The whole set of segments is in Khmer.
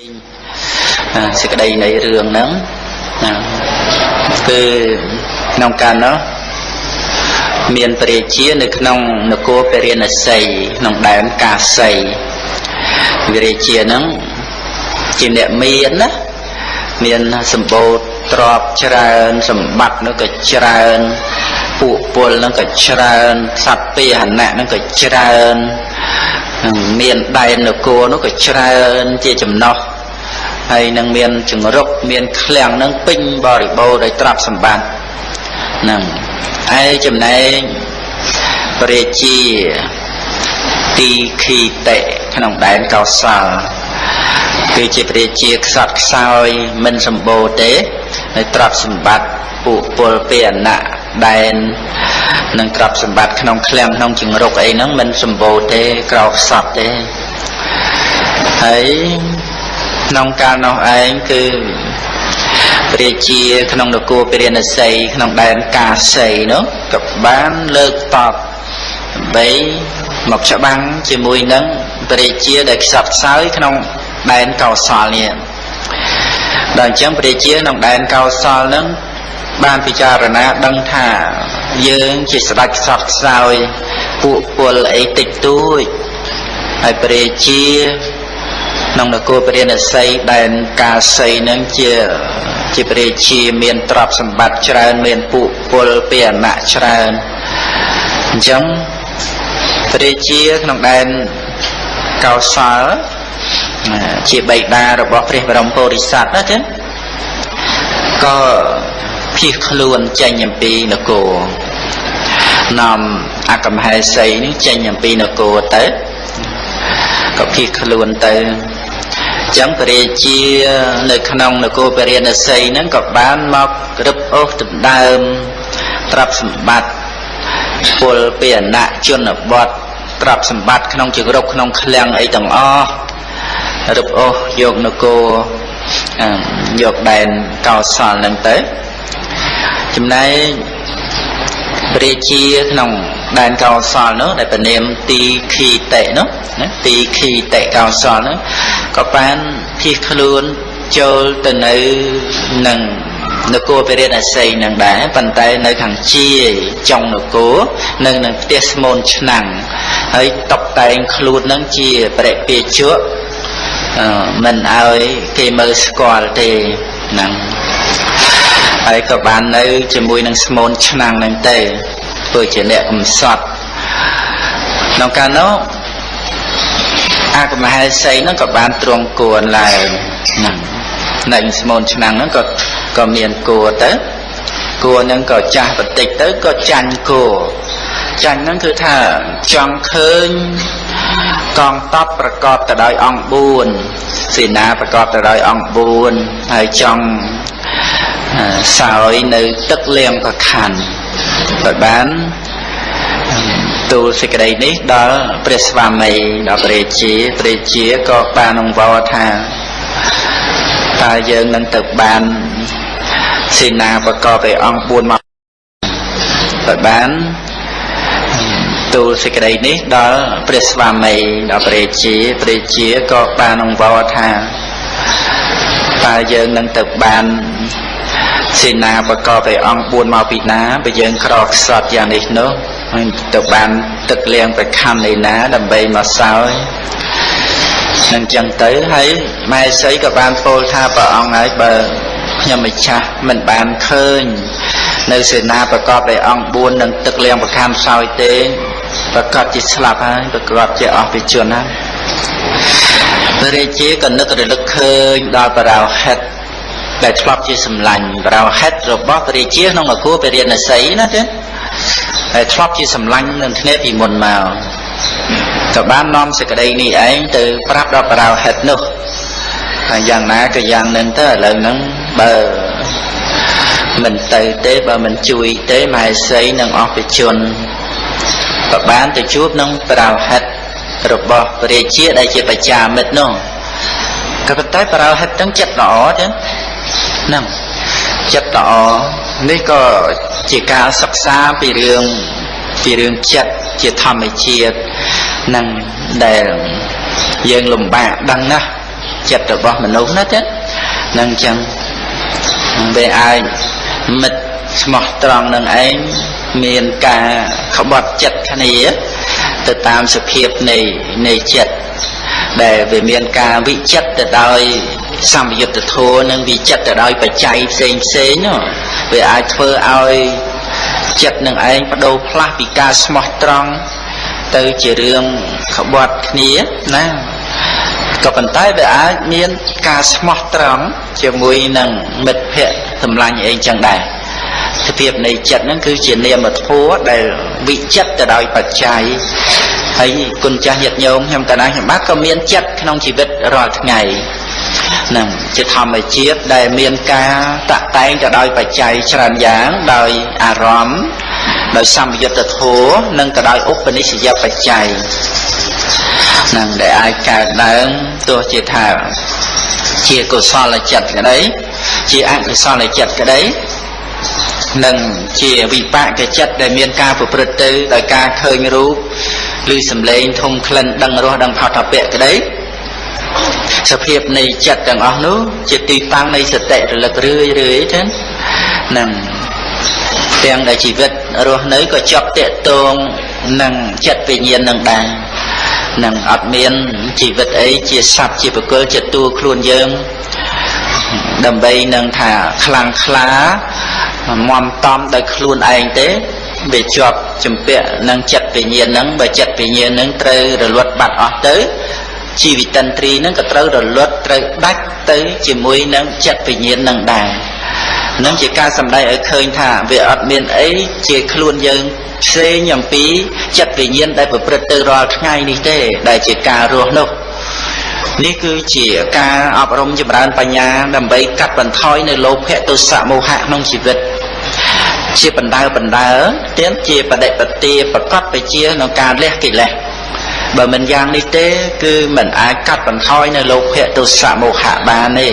សេចក្តីនៃរឿងហ្នឹងណាគឺក្នុងកាលនោះមានព្រះរាជានៅក្នុងនគរពរិណសីក្នុងដែនកាសីព្រះរាជាហ្នឹងជាអ្នកមានណាមានសម្បូរទ្រព្យច្រើនសម្បត្តិនោះក៏ច្រើនពួកពលនឹងក៏ច្រើនសត្វពាហនៈនឹងក៏ច្រើនមានដែននគរនោះក៏ច្រើនជាចំណោះ ហើយនឹងមានចង្រុកមានឃ្លាំងនឹងពេញបរិបូរដោយទ្រព្យសម្បត្តិហ្នឹងឯចំណែកព្រះជាទីខីតេក្នុងដែនកោសលគឺជាព្រះជាខ្សត់ខ្សោយមិនសម្បូរទេនៅទ្រព្យសម្បត្តិពួកពលពាអណៈដែននិងទ្រព្យសម្បត្តិក្នុងឃ្លាំងក្នុងជង្រុកអីហ្នឹងមិនសម្បូរទេក្រោខ្សត់ទេហើយ ក្នុងកាលនោះឯងគឺព្រះជាក្នុងនគរពរិណសីក្នុងដែនកាសីនោះក៏បានលើកតបដើម្បីមកច្បាំងជាមួយនឹងព្រះជាដែលខ្សត់ខ្សោយក្នុងដែនកោសលនេះដល់អញ្ចឹងព្រះជាក្នុងដែនកោសលនឹងបានពិចារណាដឹងថាយើងជាស្ដេចខ្សត់ខ្សោយពួកពលអីតិចតួចហើយព្រះជា ក្នុងនគរពរិណសីដែនកាសីនឹងជាជាព្រះជាមានទ្រព្យសម្បត្តិច្រើនមានពួកពលពាអណៈច្រើនអញ្ចឹងព្រះជាក្នុងដែនកោសលជាបិតារបស់ព្រះបរមពុរិស័ទណាចឹងក៏ភៀសខ្លួនចេញអំពីនគរនាំអកមហេសីនេះចេញអំពីនគរទៅក៏ភៀសខ្លួនទៅ ចឹងពរាជានៅក្នុងនគរពរាណសីហ្នឹងក៏បានមករឹបអូសដណ្ដើមទ្រព្យសម្បត្តិពលពាអណៈជនបទទ្រព្យសម្បត្តិក្នុងជង្រុកក្នុងឃ្លាំងអីទាំងអស់រឹបអូសយកនគរយកដែនកោសលហ្នឹងទៅចំណែកព្រះជាក្នុង ដែនកោសលនោះដែលពនាមទីខីតេនោះណាទីខីតេកោសលនោះក៏បានភៀសខ្លួនចូលទៅនៅនឹងនគរពរិទ្ធអស័យនឹងដែរប៉ុន្តែនៅខាងជាចុងនគរនៅនឹងផ្ទះស្មូនឆ្នាំងហើយតបតែងខ្លួននឹងជាបរិពាជក់មិនឲ្យគេមើលស្គាល់ទេហ្នឹងហើយក៏បាននៅជាមួយនឹងស្មូនឆ្នាំងនឹងទេ ធ្វើជាអ្នកកំសត់ក្នុងកាលនោះអាកមហេសីហ្នឹងក៏បានទ្រង់គួរឡើងហ្នឹងនៅស្មូនឆ្នាំងហ្នឹងក៏ក៏មានគួរទៅគួរហ្នឹងក៏ចាស់បន្តិចទៅក៏ចាញ់គួរចាញ់ហ្នឹងគឺថាចង់ឃើញកងតបប្រកបទៅដោយអង្គ4សេនាប្រកបទៅដោយអង្គ4ហើយចង់សោយនៅទឹកលៀងប្រខណ្ឌ ដោយបានទូលសេចក្តីនេះដល់ព្រះស្វាមីដល់ព្រះជាព្រះជាក៏បានអង្វរថាតើយើងនឹងទៅបានសេនាប្រកបដោយអង្គ4មកដោយបានទូលសេចក្តីនេះដល់ព្រះស្វាមីដល់ព្រះជាព្រះជាក៏បានអង្វរថាតើយើងនឹងទៅបាន សេនាបកបដោយអង្គ4មកពីណាបើយើងក្រខ្សត់យ៉ាងនេះនោះហើយទៅបានទឹកលៀងប្រខណ្ឌនៃណាដើម្បីមកសោយនឹងចឹងទៅហើយម៉ែសីក៏បានពោលថាព្រះអង្គហើយបើខ្ញុំម្ចាស់មិនបានឃើញ នៅសេនាប្រកបដោយអង្គ4នឹងទឹកលៀងប្រខណ្ឌសោយទេប្រកាសជាស្លាប់ហើយប្រកាសជាអស់ពីជនហើយព្រះរាជាក៏នឹករលឹកឃើញដល់បរោហិត ដែលធ្លាប់ជាសម្លាញ់ប្រោហិតរបស់ព្រះរាជាក្នុងនគរពរិណសីណាទេដែលធ្លាប់ជាសម្លាញ់នឹងគ្នាពីមុនមកក៏បាននាំសេចក្តីនេះឯងទៅប្រាប់ដល់ប្រោហិតនោះហើយយ៉ាងណាក៏យ៉ាងនឹងទៅឥឡូវហ្នឹងបើមិនទៅទេបើមិនជួយទេមហេសីនឹងអស់ពីជនក៏បានទៅជួបនឹងប្រោហិតរបស់ព្រះរាជាដែលជាបច្ចាមិត្តនោះក៏ប៉ុន្តែប្រោហិតទាំងចិត្តល្អចឹង ហ្នឹងចិត្តល្អនេះក៏ជាការសិក្សាពីរឿងពីរឿងចិត្តជាធម្មជាតិនឹងដែលយើងលំបាកដឹងណាស់ចិត្តរបស់មនុស្សណាទេនឹងអញ្ចឹងវាអាចមិត្តស្មោះត្រង់នឹងឯងមានការក្បត់ចិត្តគ្នាទៅតាមសភាពនៃនៃចិត្តដែលវាមានការវិចិត្រទៅដោយ សម្យុទ្ធធម៌និងវិចិត្រទៅដោយបច្ច័យផ្សេងផ្សេងនោះវាអាចធ្វើឲ្យចិត្តនឹងឯងបដូរផ្លាស់ពីការស្មោះត្រង់ទៅជារឿងក្បត់គ្នាណាក៏ប៉ុន្តែវាអាចមានការស្មោះត្រង់ជាមួយនឹងមិត្តភ័ក្តិសម្លាញ់អីចឹងដែរសភាពនៃចិត្តហ្នឹងគឺជានាមធម៌ដែលវិចិត្រទៅដោយបច្ច័យហើយគុណចាស់ញាតិញោមខ្ញុំកណាខ្ញុំបាទក៏មានចិត្តក្នុងជីវិតរាល់ថ្ងៃ នឹងជាធម្មជាតិដែលមានការតាក់តែងទៅដោយបច្ច័យច្រើនយ៉ាងដោយអារម្មណ៍ដោយសម្យុទ្ធធម៌និងទៅដោយឧបនិស្សយបច្ច័យនឹងដែលអាចកើតឡើងទោះជាថាជាកុសលចិត្តក្តីជាអកុសលចិត្តក្តីនិងជាវិបាកចិត្តដែលមានការប្រព្រឹត្តទៅដោយការឃើញរូបឬសំឡេងធំក្លិនដឹងរសដឹងផុតពៈក្តី សភាពនៃចិត្តទាំងអស់នោះជាទីតាំងនៃសតិរលឹករឿយរឿយចឹងនឹងទាំងដែលជីវិតរស់នៅក៏ជាប់តេតងនឹងចិត្តវិញ្ញាណនឹងដែរនឹងអត់មានជីវិតអីជាសត្វជាបុគ្គលជាតួខ្លួនយើងដើម្បីនឹងថាខ្លាំងខ្លាមមតំដោយខ្លួនឯងទេវាជាប់ចម្ពាក់នឹងចិត្តវិញ្ញាណហ្នឹងបើចិត្តវិញ្ញាណហ្នឹងត្រូវរលត់បាត់អស់ទៅ ជីវិតិន្ទ្រីហ្នឹងក៏ត្រូវរលត់ត្រូវដាច់ទៅជាមួយនឹងចិត្តវិញ្ញាណហ្នឹងដែរនឹងជាការសម្ដែងឲ្យឃើញថាវាអត់មានអីជាខ្លួនយើងផ្សេងអំពីចិត្តវិញ្ញាណដែលប្រព្រឹត្តទៅរាល់ថ្ងៃនេះទេ ដែលជាការរស់នោះនេះគឺជាការអប់រំចម្រើនបញ្ញាដើម្បីកាត់បន្ថយនៅលោភៈទុសៈមោហៈក្នុងជីវិតជាបណ្ដើបណ្ដើទៀតជាបដិបទាប្រកបទៅជាក្នុងការលះកិលេស បើមិនយ៉ាងនេះទេ គឺមិនអាចកាត់បន្ថយនៅលោភៈទុសៈមោហៈបានទេ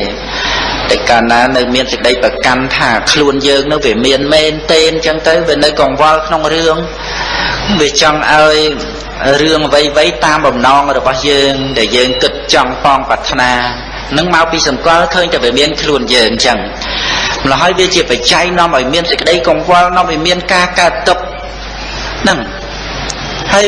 តែកាលណានៅមានសេចក្តីប្រកាន់ថាខ្លួនយើងនៅវាមានមែនទេអញ្ចឹងទៅវានៅកង្វល់ក្នុងរឿងវាចង់ឲ្យរឿងអ្វីៗតាមបំណងរបស់យើងដែលយើងគិតចង់ប៉ងប្រាថ្នានឹងមកពីសម្គាល់ឃើញតែវាមានខ្លួនយើងអញ្ចឹងម្ល៉េះហើយវាជាបច្ច័យនាំឲ្យមានសេចក្តីកង្វល់នាំឲ្យមានការកើតទុកហ្នឹងហើយ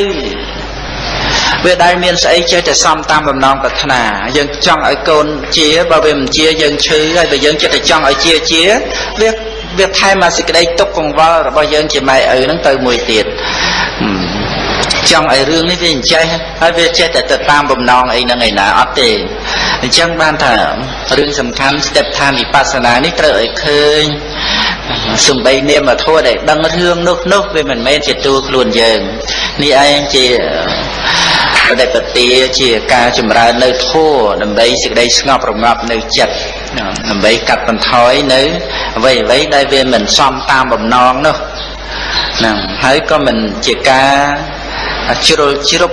វាដែលមានស្អីចេះតែសំតាមបំណងប្រាថ្នាយើងចង់ឲ្យកូនជាបើវាមិនជាយើងឈឺហើយបើយើងចិត្តតែចង់ឲ្យជាជាវាវាថែមមកសេចក្តីទុកកង្វល់របស់យើងជាម៉ែឪហ្នឹងទៅមួយទៀត ចង់ឲ្យរឿងនេះវាអញ្ចេះហើយវាចេះតែទៅតាមបំណងអីហ្នឹងឯណាអត់ទេអញ្ចឹងបានថារឿងសំខាន់ស្ទេបឋានវិបស្សនានេះត្រូវឲ្យឃើញសំបីនាមធម៌ដែលដឹងរឿងនោះនោះវាមិនមែនជាតួខ្លួនយើងនេះឯងជាបដិបទាជាការចម្រើននៅធម៌ដើម្បីសេចក្តីស្ងប់រងាប់នៅចិត្តដើម្បីកាត់បន្ថយនៅអ្វីអ្វីដែលវាមិនសមតាមបំណងនោះហ្នឹងហើយក៏មិនជាការ ជ្រុលជ្រុប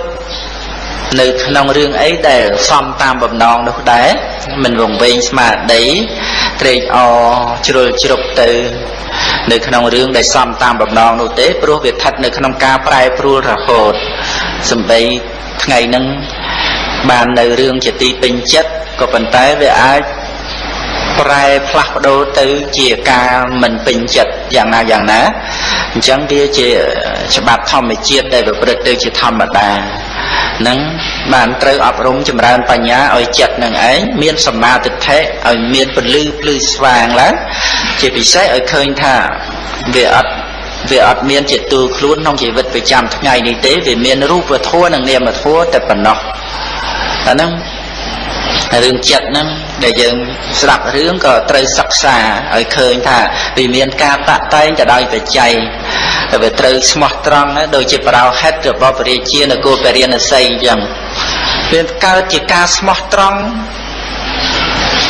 នៅក្នុងរឿងអីដែលសំតាមបំណងនោះដែរមិនវង្វេងស្មារតីត្រេកអរជ្រុលជ្រុបទៅ នៅក្នុងរឿងដែលសំតាមបំណងនោះទេព្រោះវាស្ថិតនៅក្នុងការប្រែប្រួលរហូតសំបីថ្ងៃហ្នឹងបាននៅរឿងជាទីពេញចិត្តក៏ប៉ុន្តែវាអាច ប្រែផ្លាស់ប្ដូរទៅជាការមិនពេញចិត្តយ៉ាងណាយ៉ាងណាអញ្ចឹងវាជាច្បាប់ធម្មជាតិដែលប្រព្រឹត្តទៅជាធម្មតានឹងបានត្រូវអប់រំចម្រើនបញ្ញាឲ្យចិត្តនឹងឯងមានសម្មាទិដ្ឋិឲ្យមានពលឺភ្លឺស្វាងឡើងជាពិសេសឲ្យឃើញថាវាអត់វាអត់មានជាទូខ្លួនក្នុងជីវិតប្រចាំថ្ងៃនេះទេវាមានរូបធម៌និងនាមធម៌តែប៉ុណ្ណោះអាហ្នឹងរឿងចិត្តហ្នឹង ដែលយើងស្ដាប់រឿងក៏ត្រូវសិក្សាឲ្យឃើញថាវាមានការតាក់តែងទៅដោយបច្ច័យតែវាត្រូវស្មោះត្រង់ដូចជាប្រោហិតរបស់ពរាជានគរពរិណស័យអញ្ចឹងវាកើតជាការស្មោះត្រង់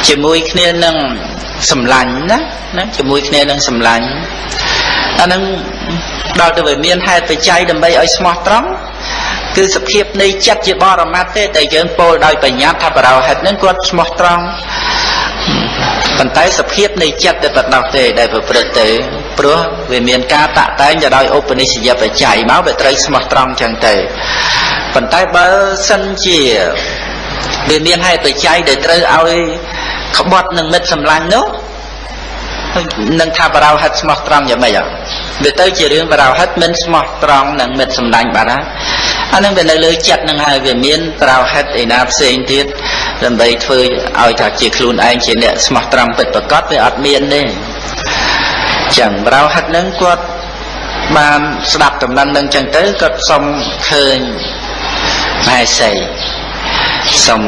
ជាមួយគ្នានឹងសម្លាញ់ណាណាជាមួយគ្នានឹងសម្លាញ់អានឹងដល់ទៅវាមានហេតុបច្ច័យដើម្បីឲ្យស្មោះត្រង់ គឺសភាពនៃចិត្តជាបរមត្តទេតែយើងពោលដោយបញ្ញត្តិថាបរោហិតនឹងគាត់ស្មោះត្រង់ប៉ុន្តែសភាពនៃចិត្តតែបដោះទេដែលប្រព្រឹត្តទៅព្រោះវាមានការតាក់តែងទៅដោយឧបនិស្សយបច្ច័យមកវាត្រូវស្មោះត្រង់ចឹងទៅប៉ុន្តែបើសិនជាវាមានហេតុបច្ច័យដែលត្រូវឲ្យក្បត់នឹងមិត្តសម្លាញ់នោះនឹងថាបរោហិតស្មោះត្រង់យ៉ាងម៉េចវាទៅជារឿងបរោហិតមិនស្មោះត្រង់នឹងមិត្តសម្លាញ់បាត់ហើយ អានឹងវានៅលើចិត្តនឹងហើយវាមានបរោហិតឯណាផ្សេងទៀតដើម្បីធ្វើឲ្យថាជាខ្លួនឯងជាអ្នកស្មោះត្រង់ពិតប្រាកដវាអត់មានទេចឹងបរោហិតនឹងគាត់បានស្ដាប់ដំណឹងនឹងចឹងទៅគាត់សុំឃើញមហេសីសុំ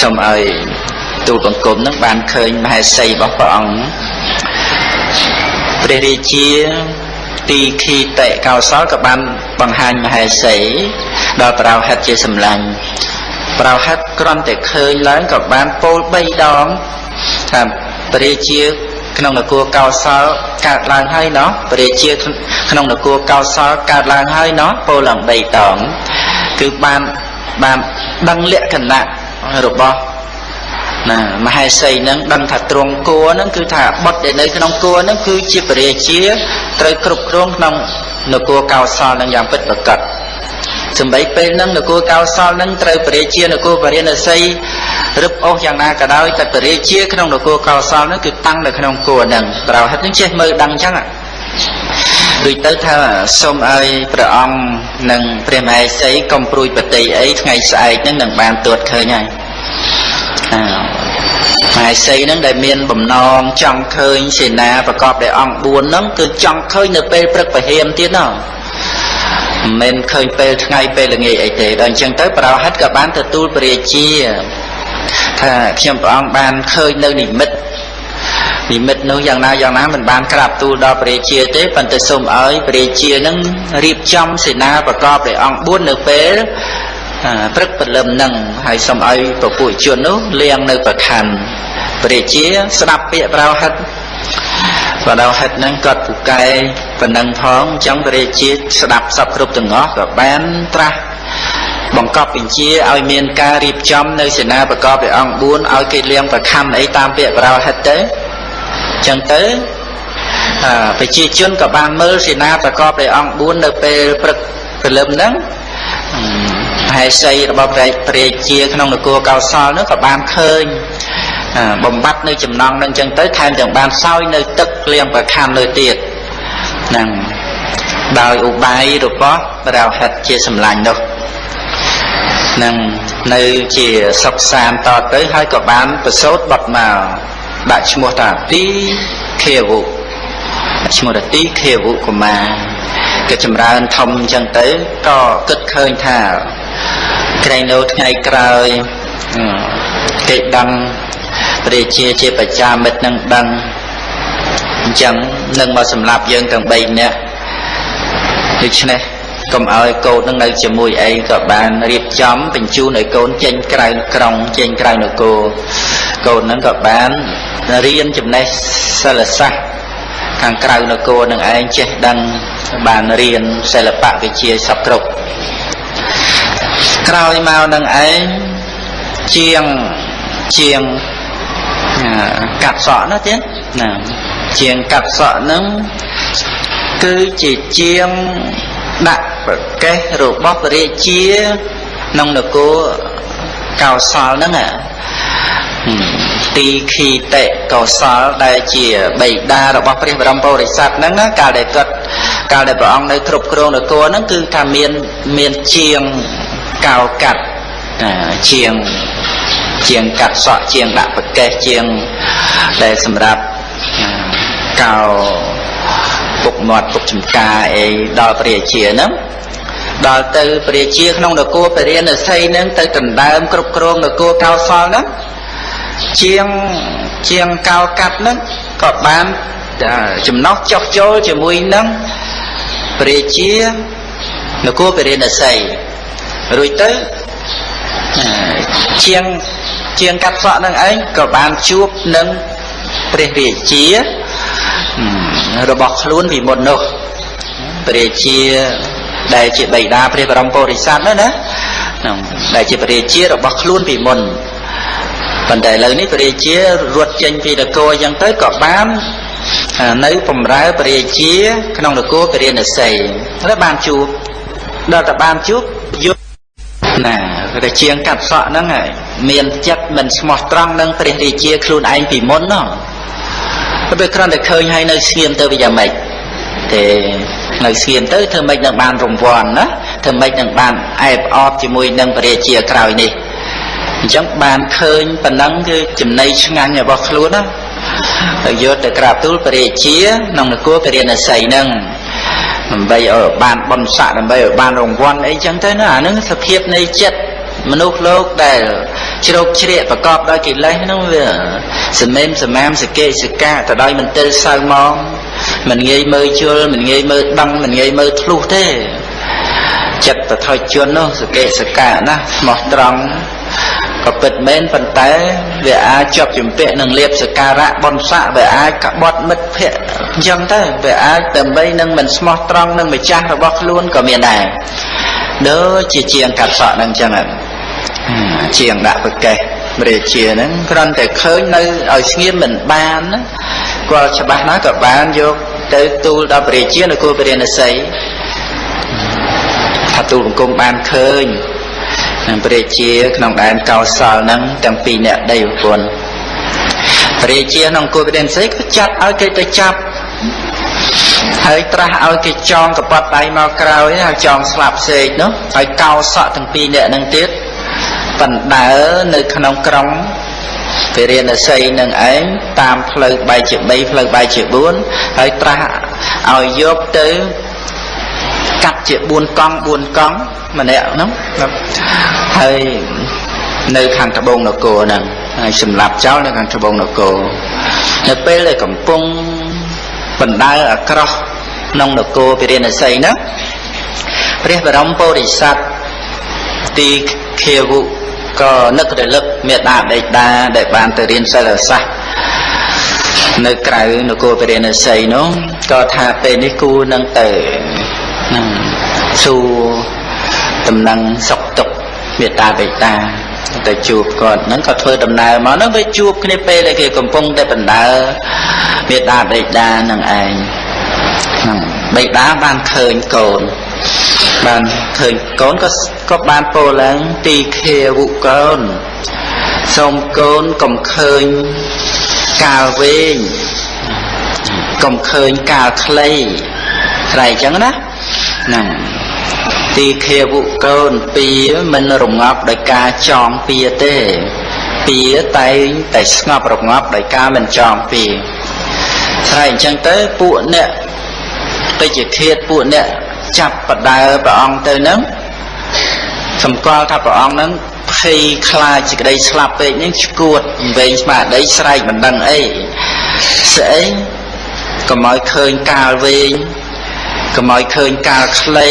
សុំឲ្យទូលបង្គំនឹងបានឃើញមហេសីរបស់ព្រះអង្គព្រះរាជា ទីខីតេកោសលក៏បានបង្ហាញមហេសីដល់ប្រោហិតជាសម្លាញ់ប្រោហិតគ្រាន់តែឃើញឡើងក៏បានពោល3ដងថាព្រះរាជាក្នុងនគរកោសលកើតឡើងហើយណោះព្រះរាជាក្នុងនគរកោសលកើតឡើងហើយណោះពោលឡើង3ដងគឺបានបានដឹងលក្ខណៈរបស់ ណាមហេសីនឹងដឹងថាទ្រង់គួរនឹងគឺថាបុត្រដែលនៅក្នុងគួរនឹងគឺជាពរាជាត្រូវគ្រប់គ្រងក្នុងនគរកោសលនឹងយ៉ាងពិតប្រាកដសំបីពេលហ្នឹងនគរកោសលនឹងត្រូវពរាជានគរពរាណសីរឹបអូសយ៉ាងណាក៏ដោយតែពរាជាក្នុងនគរកោសលនឹងគឺតាំងនៅក្នុងគួរហ្នឹងប្រហិតនឹងចេះមើលដឹងអញ្ចឹងដូចទៅថាសូមឲ្យព្រះអង្គនិងព្រះមហេសីកុំព្រួយបតីអីថ្ងៃស្អែកហ្នឹងនឹងបានទួតឃើញហើយ អើមហេសីហ្នឹងដែលមានបំណងចង់ឃើញសេនាប្រកបដោយអង្គ4ហ្នឹងគឺចង់ឃើញនៅពេលព្រឹកពហិមទៀតណោះមិនមែនឃើញពេលថ្ងៃពេលល្ងាចអីទេដល់អញ្ចឹងទៅប្រោហិតក៏បានទទួលពរាជាថាខ្ញុំព្រះអង្គបានឃើញនៅនិមិត្តនិមិត្តនោះយ៉ាងណាយ៉ាងណាមិនបានក្រាបទូលដល់ព្រះរាជាទេប៉ុន្តែសូមឲ្យព្រះរាជានឹងរៀបចំសេនាប្រកបដោយអង្គ4នៅពេល ព្រឹកព្រលឹមនឹងហើយសូមឲ្យពពួកជននោះលៀងនៅប្រខណ្ឌព្រះរាជាស្ដាប់ពាក្យប្រោហិតបដៅហិតហ្នឹងគាត់ពូកែប៉ុណ្ណឹងផងអញ្ចឹងព្រះរាជាស្ដាប់សពគ្រប់ទាំងអស់ក៏បានត្រាស់បង្កប់បញ្ជាឲ្យមានការរៀបចំនៅសេនាប្រកបដោយអង្គ4ឲ្យគេលៀងប្រខំអីតាមពាក្យបរោហិតទៅអញ្ចឹងទៅប្រជាជនក៏បានមើលសេនាប្រកបដោយអង្គ4នៅពេលព្រឹកព្រលឹមហ្នឹង ហេសីរបស់ព្រះព្រះជាក្នុងនគរកោសលនោះក៏បានឃើញបំបត្តិនៅចំណងនឹងចឹងទៅថែមទាំងបានសោយនៅទឹកលៀងប្រខំលើទៀតហ្នឹងដោយឧបាយរបស់រោហិតជាសម្លាញ់នោះនឹងនៅជាសុខសានតទៅហើយក៏បានប្រសូតបត់មកដាក់ឈ្មោះថាទីខាវុ ឈ្មោះថាទីខាវុកុមារក៏ចម្រើនធំអញ្ចឹងទៅក៏គិតឃើញថាក្រែងនៅថ្ងៃក្រោយគេដឹងព្រះជាជាបច្ចាមិត្តនឹងដឹងអញ្ចឹងនឹងមកសម្លាប់យើងទាំង3នាក់ដូច្នេះកុំឲ្យកូននឹងនៅជាមួយអីក៏បានរៀបចំបញ្ជូនឲ្យកូនចេញក្រៅក្រុងចេញក្រៅនគរកូននឹងក៏បានរៀនចំណេះសិលសាស្ត្រ ខាងក្រៅនគរនឹងឯងចេះដឹងបានរៀនសិល្បៈវិជាសពគ្រប់ក្រោយមកនឹងឯងជាងជាងកាត់សក់នោះទៀតណាជាងកាត់សក់ហ្នឹងគឺជាជាងដាក់ប្រកេះរបស់ព្រះរាជាក្នុងនគរកោសលហ្នឹង ទីខីតេកោសលដែលជាបិតារបស់ព្រះបរមពុរិស័ទហ្នឹងកាលដែលគាត់កាលដែលព្រះអង្គនៅគ្រប់គ្រងនគរហ្នឹងគឺថាមានមានជាងកោកាត់ជាងជាងកាត់សក់ជាងដាក់ប្រកេះជាងដែលសម្រាប់កោពុកមាត់ពុកចំការអីដល់ព្រះជាហ្នឹងដល់ទៅព្រះជាក្នុងនគរពរាណសីហ្នឹងទៅដណ្ដើមគ្រប់គ្រងនគរកោសលហ្នឹង ជាងជាងកោកាត់ហ្នឹងក៏បានចំណោះចុះចូលជាមួយនឹងព្រះជានគរពរាណសីរួចទៅជាងជាងកាត់សក់នឹងឯងក៏បានជួបនឹងព្រះរាជារបស់ខ្លួនពីមុននោះព្រះរាជាដែលជាបិតាព្រះបរមពុរិស័ទនោះណាដែលជាព្រះរាជារបស់ខ្លួនពីមុន ប៉ុន្តែឥឡូវនេះព្រះរាជារត់ចេញពីនគរអញ្ចឹងទៅក៏បាននៅបំរើព្រះរាជា ក្នុងនគរពរាណសីហើយបានជួបដល់តែបានជួបយុណាពតែជាងកាត់សក់ហ្នឹងមានចិត្តមិនស្មោះត្រង់នឹងព្រះរាជាខ្លួនឯងពីមុនណោះពេលគ្រាន់តែឃើញហើយនៅស្ងៀមទៅវាយ៉ាងម៉េចទេនៅស្ងៀមទៅធ្វើម៉េចនឹងបានរង្វាន់ណាធ្វើម៉េចនឹងបានអែបអបជាមួយនឹងព្រះរាជាក្រោយនេះ អញ្ចឹងបានឃើញប៉ុណ្ណឹងគឺចំណៃឆ្ងាញ់របស់ខ្លួនណាទៅយកទៅក្រាបទូលព្រះរាជាក្នុងនគរពរិណស័យហ្នឹងដើម្បីឲ្យបានបនស័កដើម្បីឲ្យបានរង្វាន់អីចឹងទៅណាអានឹងសភាពនៃចិត្តមនុស្សលោកដែលជ្រោកជ្រាកប្រកបដោយកិលេសហ្នឹងវាសមេមសមាមសកេសកាទៅដោយមន្ទិលសៅមកមិនងាយមើលជល់មិនងាយមើលដឹងមិនងាយមើលធ្លុះទេចិត្តបថុជននោះសកេសកាណាស្មោះត្រង់ ក៏ពិតមែនប៉ុន្តែវាអាចជាប់ជំពាក់នឹងលៀបសការៈបនស័កវាអាចកបត់មិត្តភ័ក្តិអញ្ចឹងទៅវាអាចដើម្បីនឹងមិនស្មោះត្រង់នឹងម្ចាស់របស់ខ្លួនក៏មានដែរដូចជាជាងកាត់សក់នឹងអញ្ចឹងជាងដាក់ប្រកេះរាជាហ្នឹងគ្រាន់តែឃើញនៅឲ្យស្ងៀមមិនបានណាគាត់ច្បាស់ណាស់ក៏បានយកទៅទូលដល់ព្រះរាជានៅគូពរិណស័យថាទូលបង្គំបានឃើញ នឹងព្រះរាជាក្នុងដែនកោសលហ្នឹងទាំងពីរអ្នកដីប្រពន្ធព្រះរាជាក្នុងគូពរិណស័យក៏ចាត់ឲ្យគេទៅចាប់ហើយត្រាស់ឲ្យគេចងកប៉ាត់ដៃមកក្រោយហើយចងស្លាប់សេកនោះហើយកោសក់ទាំងពីរអ្នកហ្នឹងទៀតបណ្ដើនៅក្នុងក្រុងពរិណស័យនឹងឯងតាមផ្លូវបែកជា3ផ្លូវបែកជា4ហើយត្រាស់ឲ្យយកទៅ កាត់ជា4កង់4កង់ម្នាក់ហ្នឹងហើយនៅខាងត្បូងនគរហ្នឹងហើយសម្លាប់ចោលនៅខាងត្បូងនគរនៅពេលដែលកំពុងបណ្ដើអាក្រោះក្នុងនគរពរិណស័យហ្នឹងព្រះបរមពុរិស័ទទីខាវុក៏នឹករលឹកមេដាបេដាដែលបានទៅរៀនសិលសាស្ត្រនៅក្រៅនគរពរិណស័យនោះក៏ថាពេលនេះគូនឹងទៅ នឹងសួរដំណឹងសុខទុក្ខមេតាបេតាទៅជួបគាត់ហ្នឹងក៏ធ្វើដំណើរមកហ្នឹងវាជួបគ្នាពេលដែលគេកំពុងតែបណ្ដើមេតាបេតានឹងឯងហ្នឹងបេតាបានឃើញកូនបានឃើញកូនក៏ក៏បានពោលឡើងទីខាវុកូនសូមកូនកុំឃើញកាលវែងកុំឃើញកាលខ្លីត្រែអញ្ចឹងណា ហ្នឹងទីខាវុកូនពីមិនរងាប់ដោយការចងពៀទេពៀតែងតែស្ងប់រងាប់ដោយការមិនចងពៀស្រែអញ្ចឹងទៅពួកអ្នកទៅជាឃាតពួកអ្នកចាប់បដើព្រះអង្គទៅនឹងសម្គាល់ថាព្រះអង្គនឹងភ័យខ្លាចសេចក្តីស្លាប់ពេកនឹងឈួតវែងស្មារតីស្រែកមិនដឹងអីស្អីកុំឲ្យឃើញកាលវែង កុំឲ្យឃើញកាលខ្លី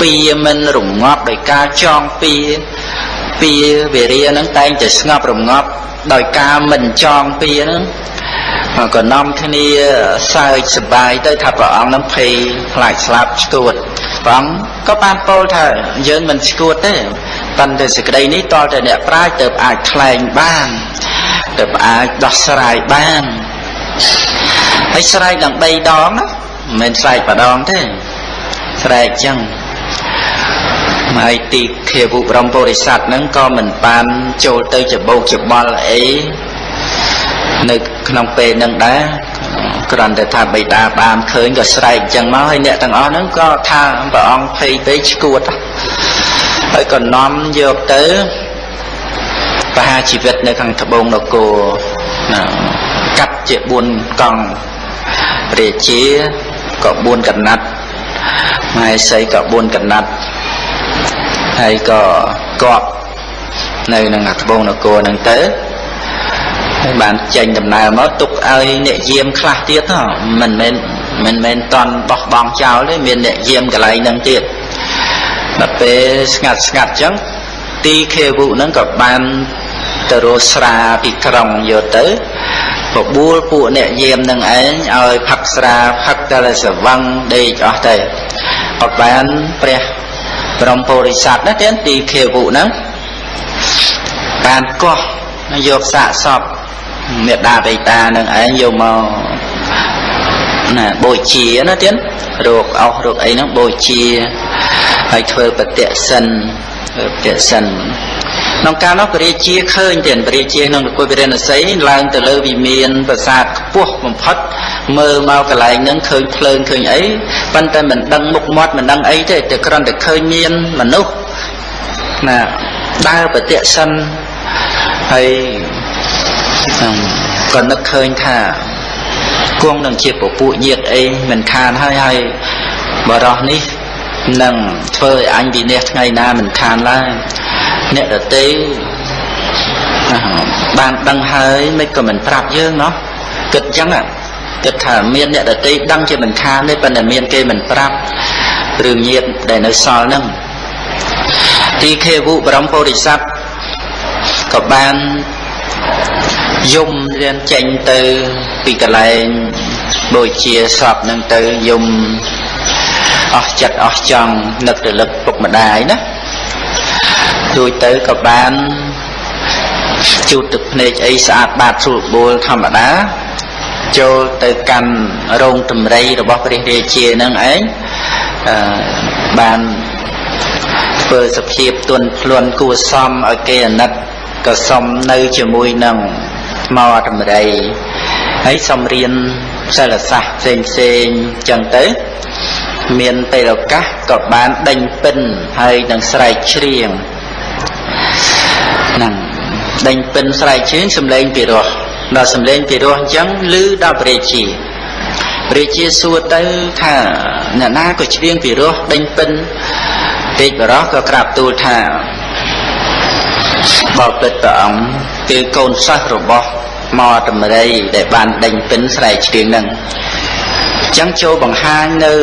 ពៀមិនរងាប់ដោយការចងពៀពៀវិរិយនឹងតែងតែស្ងប់រងាប់ដោយការមិនចងពៀនឹងក៏នាំគ្នាសើចសប្បាយទៅថាព្រះអង្គនឹងភ័យខ្លាចស្លាប់ស្គួតព្រះអង្គក៏បានពោលថាយើងមិនស្គួតទេប៉ុន្តែសេចក្តីនេះតលតែអ្នកប្រាជ្ញទៅអាចថ្លែងបានទៅអាចដោះស្រាយបានហើយស្រែកដល់3ដងណា មិនមែនស្រែកម្ដងទេស្រែកចឹងហើយទីខាវុព្រមពុរិស័ទហ្នឹងក៏មិនបានចូលទៅច្បោកច្បល់អីនៅក្នុងពេលហ្នឹងដែរគ្រាន់តែថាបិតាបានឃើញក៏ស្រែកអញ្ចឹងមកហើយអ្នកទាំងអស់ហ្នឹងក៏ថាព្រះអង្គភ័យពេកឈួតហើយក៏នាំយកទៅបហាជីវិតនៅខាងត្បូងនគរណាកាត់ជា4កង់រាជា ក៏4កណាត់ម៉ែសីក៏4កណាត់ហើយក៏កប់នៅនឹងត្បូងនគរហ្នឹងទៅហើយបានចេញដំណើរមកទុកឲ្យអ្នកយាមខ្លះទៀតមិនមែនមិនមែនតន់បោះបង់ចោលទេមានអ្នកយាមកន្លែងហ្នឹងទៀតដល់ពេលស្ងាត់ស្ងាត់ចឹងទីខេវុហ្នឹងក៏បានទៅរស់ស្រាពីក្រុងយកទៅ បបួលពួកអ្នកយាមនឹងឯងឲ្យផឹកស្រាផឹកតែសវឹងដេកអស់ទៅអត់បានព្រះព្រមពុរិស័ទណាទៀតទីខេវុហ្នឹងបានកោះយកសាកសពមេដាបេតានឹងឯងយកមកណាបូជាណាទៀតរោគអស់រោគអីហ្នឹងបូជាហើយធ្វើបតិសិនប្រតិសិន ក្នុងកាលនោះព្រះរាជាឃើញទៀតព្រះរាជាក្នុងនគរវិរិណសីឡើងទៅលើវិមានប្រាសាទខ្ពស់បំផុតមើលមកកន្លែងហ្នឹងឃើញភ្លើងឃើញអីប៉ុន្តែមិនដឹងមុខមាត់មិនដឹងអីទេតែគ្រាន់តែឃើញមានមនុស្សណាដើរប្រតិសិនហើយក៏នឹកឃើញថាគង់នឹងជាពពួកញាតអីមិនខានហើយហើយបរោះនេះនឹងធ្វើឲ្យអញវិនិច្ឆ័យថ្ងៃណាមិនខានឡើយ អ្នកដតីបានដឹងហើយមិនក៏មិនប្រាប់យើងណោះគិតចឹងគិតថាមានអ្នកដតីដឹងជាមិនខានទេប៉ុន្តែមានគេមិនប្រាប់រឿងញាតដែលនៅសល់ហ្នឹងទីខេវុបរមពុរិស័ទក៏បានយំរៀនចេញទៅពីកន្លែងដូចជាសពនឹងទៅយំអស់ចិត្តអស់ចង់នឹករលឹកពុកម្ដាយណា ដូចទៅក៏បានជូតទឹកភ្នែកអីស្អាតបាតស្រួលបួលធម្មតាចូលទៅកាន់រោងតម្រៃរបស់ព្រះរាជានឹងឯងបានធ្វើសភាពទន់ភ្លន់គួសមឲ្យគេអាណិតក៏សុំនៅជាមួយនឹងថ្មតម្រៃហើយសុំរៀនសិលសាស្ត្រផ្សេងផ្សេងចឹងទៅ មានពេលឱកាសក៏បានដេញពិនហើយនឹងស្រែកច្រៀង ហ្នឹងដេញពិនស្រែកច្រៀងសំឡេងពីរោះដល់សំឡេងពីរោះអញ្ចឹងឮដល់ព្រះជាព្រះជាសួរទៅថាអ្នកណាក៏ច្រៀងពីរោះដេញពិនពេកបរោះក៏ក្រាបទូលថាបបិទ្ធព្រះអង្គគឺកូនសិស្សរបស់មកតម្រៃដែលបានដេញពិនស្រែកច្រៀងនឹងអញ្ចឹងចូលបង្ហាញនៅ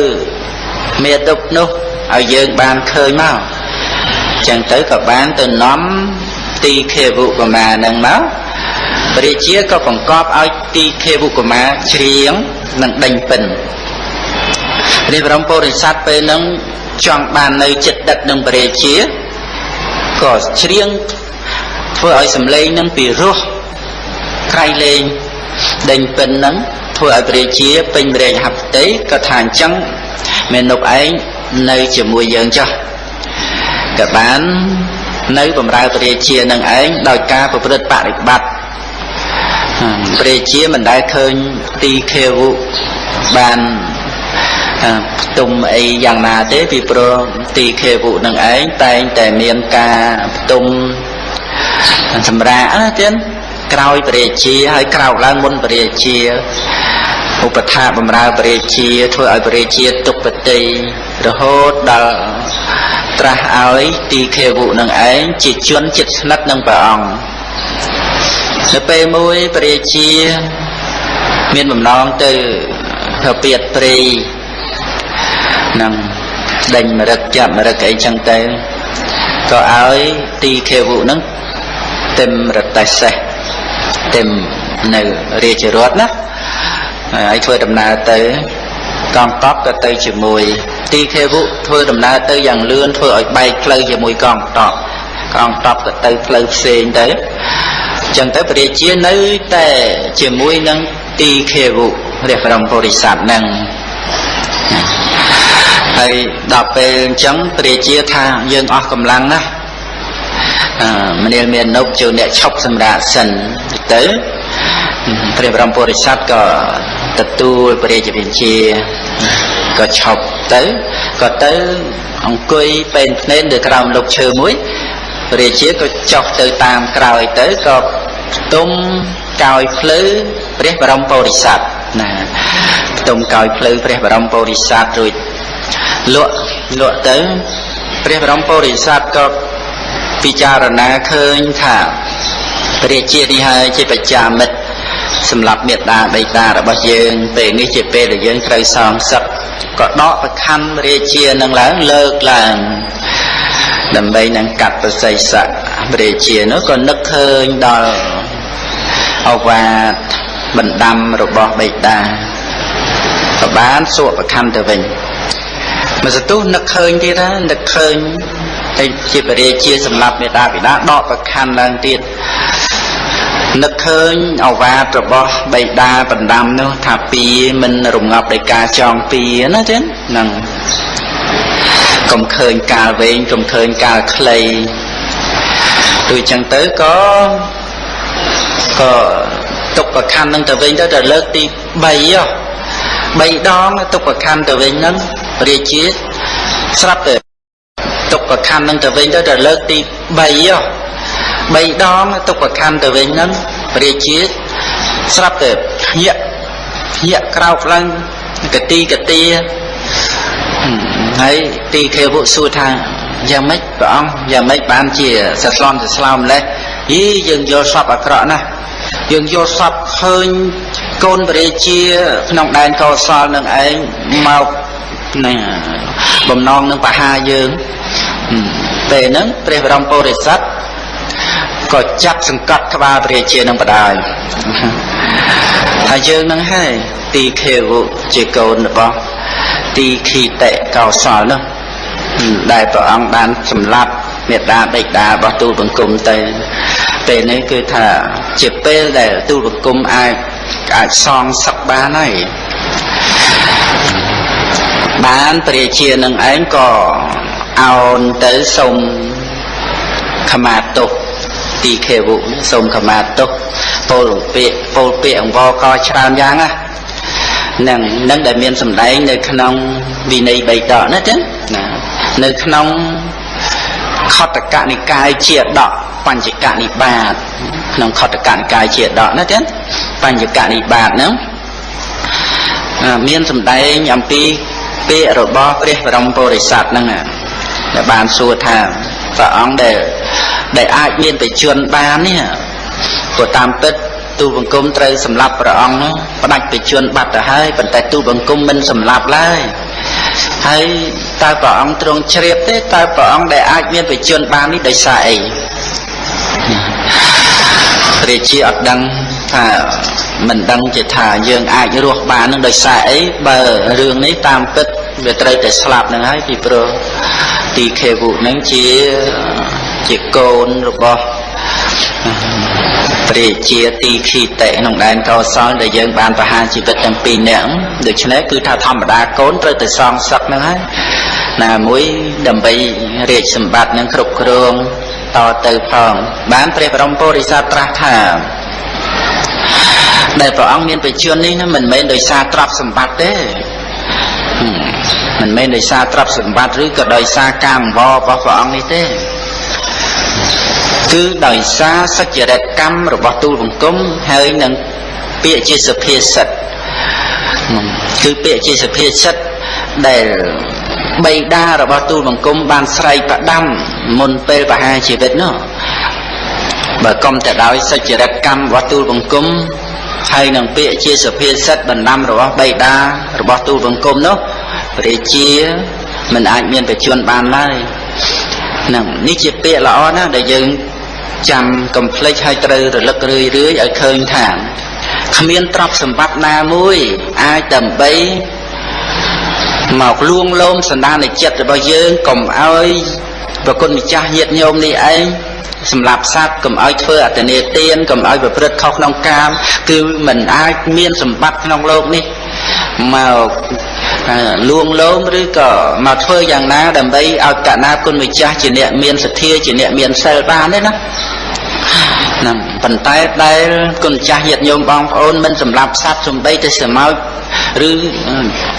មេតុបនោះឲ្យយើងបានឃើញមកអញ្ចឹងទៅក៏បានទៅនាំទីខេវុកមានឹងមកព្រះជាក៏បង្កប់ឲ្យទីខេវុកមាច្រៀងនិងដេញពិនព្រះបរមពុរិស័ទពេលហ្នឹងចង់បាននៅចិត្តដឹកនឹងព្រះជាក៏ច្រៀងធ្វើឲ្យសំឡេងនឹងពីរោះក្រៃលែងដេញពិនហ្នឹងធ្វើឲ្យព្រះជាពេញរែកហបតីក៏ថាអញ្ចឹងមេនុបឯងនៅជាមួយយើងចុះ ក៏បាន នៅបម្រើព្រះជានឹងឯងដោយការប្រព្រឹត្តបរិបត្តិព្រះជាមិនដែលឃើញទីខេវុបានផ្ទុំអីយ៉ាងណាទេពីព្រោះទីខេវុនឹងឯងតែងតែមានការផ្ទុំសម្រាប់ណាទៀតក្រោយព្រះជាហើយក្រោកឡើងមុនព្រះជា ឧបថាបំរើព្រះរាជាធ្វើឲ្យព្រះរាជាទុបតិរហូតដល់ត្រាស់ឲ្យទីខេវុនឹងឯងជាជនចិត្តស្និទ្ធនឹងព្រះអង្គនៅពេលមួយព្រះរាជាមានបំណងទៅទៅពៀតព្រៃនឹងដេញមរឹកចាប់មរឹកអីចឹងទៅក៏ឲ្យទីខេវុនឹងទិមរតេសេះទិមនៅរាជរដ្ឋណា ហើយធ្វើដំណើរទៅកងតបក៏ទៅជាមួយទីខេវុធ្វើដំណើរទៅយ៉ាងលឿនធ្វើឲ្យបែកផ្លូវជាមួយកងតបកងតបក៏ទៅផ្លូវផ្សេងទៅចឹងទៅព្រះរាជានៅតែជាមួយនឹងទីខេវុព្រះបរមពុរិស័ទនឹងហើយដល់ពេលអញ្ចឹងព្រះរាជាថាយើងអស់កម្លាំងណាស់មនាលមាននុបចូលអ្នកឈប់សម្រាប់សិនទៅ ព្រះបរមពុរិស័ទក៏ទទួលព្រះរាជវិជាក៏ឈប់ទៅក៏ទៅអង្គុយពេនភ្នែននៅក្រោមលោកឈើមួយព្រះរាជាក៏ចុះទៅតាមក្រោយទៅក៏ផ្ទុំកោយភ្លឺព្រះបរមពុរិស័ទណាផ្ទុំកោយភ្លឺព្រះបរមពុរិស័ទរួចលក់លក់ទៅព្រះបរមពុរិស័ទក៏ពិចារណាឃើញថាព្រះជានេះហើយជាបច្ចាមិត្ត សម្រាប់មេត្តាបិតារបស់យើងពេលនេះជាពេលដែលយើងត្រូវសងសឹកក៏ដកប្រខណ្ឌរាជានឹងឡើងលើកឡើងដើម្បីនឹងកាត់ប្រស័យស័ករាជានោះក៏នឹកឃើញដល់អវាទបណ្ដាំរបស់បិតាក៏បានសួរប្រខណ្ឌទៅវិញមកសទុះនឹកឃើញទៀតណានឹកឃើញហើយជាបរិជាសម្រាប់មេតាបិតាដកប្រខណ្ឌឡើងទៀត នឹកឃើញអវាទរបស់បៃតាបណ្ដាំនោះថាពីមិនរងាប់ដោយការចងពីណាចឹងហ្នឹងកុំឃើញកាលវែងកុំឃើញកាលខ្លីដូចចឹងទៅក៏ក៏ទុកប្រខណ្ឌនឹងទៅវិញទៅទៅលើកទី3ហ៎3ដងទុកប្រខណ្ឌទៅវិញហ្នឹងរាជាស្រាប់ទៅទុកប្រខណ្ឌនឹងទៅវិញទៅទៅលើកទី3ហ៎ 3ដងទុកប្រខណ្ឌទៅវិញហ្នឹងរាជាស្រាប់ទៅភ្ញាក់ភ្ញាក់ក្រោកឡើងកទីកទាហើយទីខេវសួរថាយ៉ាងម៉េចព្រះអង្គយ៉ាងម៉េចបានជាសស្លន់សស្លោម្លេះយីយើងយល់សពអាក្រក់ណាស់យើងយល់សពឃើញកូនបរិជាក្នុងដែនកោសលនឹងឯងមកណាបំណងនឹងបហាយើងពេលហ្នឹងព្រះបរមពុរិស័ទ ក៏ចាត់សង្កត់ក្បាលព្រះជានឹងបដាយថាយើងនឹងហើយទីខេវជាកូនរបស់ទីខីតិកោសលនោះដែលព្រះអង្គបានសម្លាប់មេដាបិតារបស់ទូលបង្គំទៅពេលនេះគឺថាជាពេលដែលទូលបង្គំអាចអាចសងសឹកបានហើយបានព្រះជានឹងឯងក៏អោនទៅសុំខមាទុក ទីខេវុសូមខមាទុកពលពាកពលពាកអង្វរក៏ច្រើនយ៉ាងណានឹងនឹងដែលមានសម្ដែងនៅក្នុងវិន័យបៃតកណាចឹងណានៅក្នុងខតកនិកាយជាដកបញ្ចកនិបាតក្នុងខតកនិកាយជាដកណាចឹងបញ្ចកនិបាតហ្នឹងមានសម្ដែងអំពីពាក្យរបស់ព្រះបរមពុរិស័ទហ្នឹងដែលបានសួរថា ព្រះអង្គដែលដែលអាចមានបច្ចុប្បន្នបាននេះព្រោះតាមពិតទូបង្គំត្រូវសម្លាប់ព្រះអង្គនោះផ្ដាច់បច្ចុប្បន្នបាត់ទៅហើយប៉ុន្តែទូបង្គំមិនសម្លាប់ឡើយហើយតើព្រះអង្គទ្រង់ជ្រាបទេតើព្រះអង្គដែលអាចមានបច្ចុប្បន្នបាននេះដោយសារអីព្រះជាអត់ដឹងថាមិនដឹងជាថាយើងអាចរស់បាននឹងដោយសារអីបើរឿងនេះតាមពិត វាត្រូវតែស្លាប់នឹងហើយពីព្រោះទីខេវុនឹងជាជាកូនរបស់ព្រះជាទីខីតិក្នុងដែនកោសលដែលយើងបានប្រហារជីវិតទាំងពីរនាក់ដូច្នេះគឺថាធម្មតាកូនត្រូវតែសងសឹកហ្នឹងហើយណាមួយដើម្បីរាជសម្បត្តិនឹងគ្រប់គ្រងតទៅផងបានព្រះបរមពុរិស័ទត្រាស់ថាដែលព្រះអង្គមានបច្ចុប្បន្ននេះមិនមែនដោយសារទ្រព្យសម្បត្តិទេ មិនមែនដោយសារទ្រព្យសម្បត្តិឬក៏ដោយសារការអង្វររបស់ព្រះអង្គនេះទេគឺដោយសារសច្ចរិតកម្មរបស់ទូលបង្គំហើយនឹងពាក្យជាសុភាសិតគឺពាក្យជាសុភាសិតដែលបៃតារបស់ទូលបង្គំបានស្រែកផ្ដាំមុនពេលបហាជីវិតនោះបើកុំតែដោយសច្ចរិតកម្មរបស់ទូលបង្គំហើយនឹងពាក្យជាសុភាសិតបណ្ដាំរបស់បៃតារបស់ទូលបង្គំនោះ រាជាមិនអាចមានបច្ចុប្បន្នបានឡើយនឹងនេះជាពាក្យល្អណាស់ដែលយើងចាំកំភ្លេចឲ្យត្រូវរលឹករឿយរឿយឲ្យឃើញថាគ្មានទ្រព្យសម្បត្តិណាមួយអាចដើម្បីមកលួងលោមសន្តានចិត្តរបស់យើងកុំឲ្យប្រគុណម្ចាស់ញាតិញោមនេះឯងសម្រាប់សត្វកុំឲ្យធ្វើអតនេទានកុំឲ្យប្រព្រឹត្តខុសក្នុងកាមគឺមិនអាចមានសម្បត្តិក្នុងโลกនេះមក លួងលោមឬក៏មកធ្វើយ៉ាងណាដើម្បីឲ្យកណាគុណម្ចាស់ជាអ្នកមានសទ្ធាជាអ្នកមានសិលបានទេណាហ្នឹងប៉ុន្តែដែលគុណចាស់ញាតិញោមបងប្អូនមិនសម្រាប់សត្វសំបីទៅសមោចឬ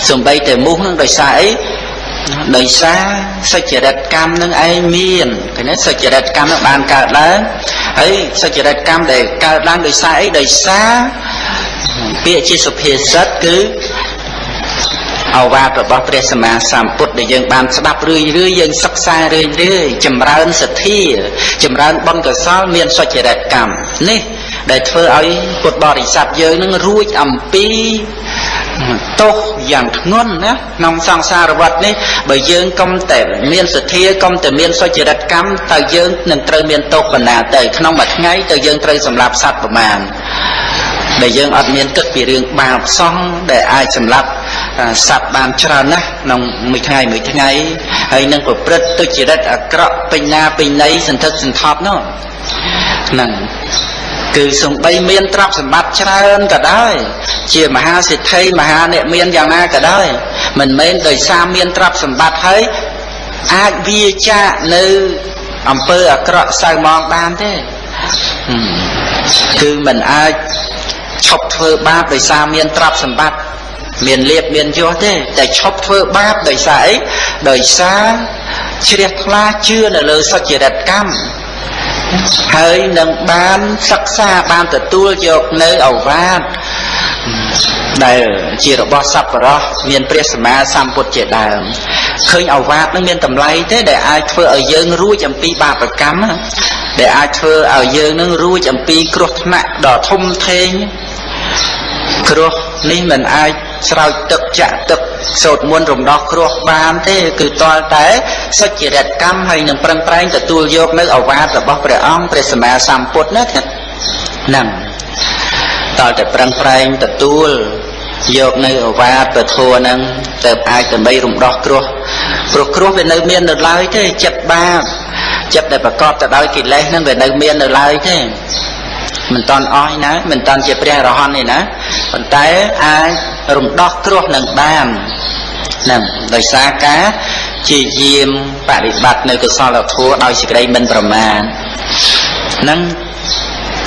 សំបីតែមូសនឹងដោយសារអីដោយសារសុចរិតកម្មនឹងឯងមានឃើញទេសុចរិតកម្មនឹងបានកើតឡើងហើយសុចរិតកម្មដែលកើតឡើងដោយសារអីដោយសារពាក្យជាសុភាសិតគឺ អវាទរបស់ព្រះសម្មាសម្ពុទ្ធដែលយើងបានស្ដាប់រឿយរឿយយើងសិក្សារឿយរឿយចម្រើនសទ្ធាចម្រើនបុណ្យកុសលមានសុចរិតកម្មនេះដែលធ្វើឲ្យពុទ្ធបរិស័ទយើងនឹងរួចអំពីទោសយ៉ាងធ្ងន់ណាក្នុងសង្សារវដ្តនេះបើយើងកុំតែមានសទ្ធាកុំតែមានសុចរិតកម្មតើយើងនឹងត្រូវមានទោសបណ្ណាទៅក្នុងមួយថ្ងៃតើយើងត្រូវសម្លាប់សត្វប្រមាណដែលយើងអត់មានគិតពីរឿងបាបសោះដែលអាចសម្លាប់ សັບបានច្រើនណាស់ក្នុងមួយថ្ងៃមួយថ្ងៃហើយនឹងប្រព្រឹត្តទុច្ចរិតអាក្រក់ពេញណាពេញណីសន្ធឹកសន្ធាប់នោះហ្នឹងគឺសំបីមានទ្រព្យសម្បត្តិច្រើនក៏ដោយជាមហាសិទ្ធិមហាអ្នកមានយ៉ាងណាក៏ដោយមិនមែនដោយសារមានទ្រព្យសម្បត្តិហើយអាចវាចាកនៅអំពើអាក្រក់សៅមកបានទេគឺមិនអាចឈប់ធ្វើបាបដោយសារមានទ្រព្យសម្បត្តិ មានលៀបមានយសទេតែឈប់ធ្វើបាបដោយសារអីដោយសារជ្រះថ្លាជឿនៅលើសុចរិតកម្មហើយនឹងបានសិក្សាបានទទួលយកនៅអវាទដែលជារបស់សប្បុរសមានព្រះសម្មាសម្ពុទ្ធជាដើមឃើញអវាទនឹងមានតម្លៃទេដែលអាចធ្វើឲ្យយើងរួចអំពីបាបកម្មដែលអាចធ្វើឲ្យយើងនឹងរួចអំពីគ្រោះថ្នាក់ដ៏ធំធេងគ្រោះនេះមិនអាច ស្រោចទឹកចាក់ទឹកសោតមុនរំដោះគ្រោះបានទេគឺតលតែសុចរិតកម្មហើយនឹងប្រឹងប្រែងទទួលយកនៅអវាទរបស់ព្រះអង្គព្រះសម្មាសម្ពុទ្ធណាហ្នឹងតលតែប្រឹងប្រែងទទួលយកនៅអវាទពធัวហ្នឹងទៅអាចដើម្បីរំដោះគ្រោះព្រោះគ្រោះវានៅមាននៅឡើយទេចិត្តបាបចិត្តដែលប្រកបទៅដោយកិលេសហ្នឹងវានៅមាននៅឡើយទេមិនតន់អស់ណាមិនតន់ជាព្រះរហន្តទេណាប៉ុន្តែអាច រំដោះគ្រោះនឹងបាននឹងដោយសារការជាយាមបប្រតិបត្តិនៅកុសលធម៌ដោយសេចក្តីមិនប្រមាទនឹង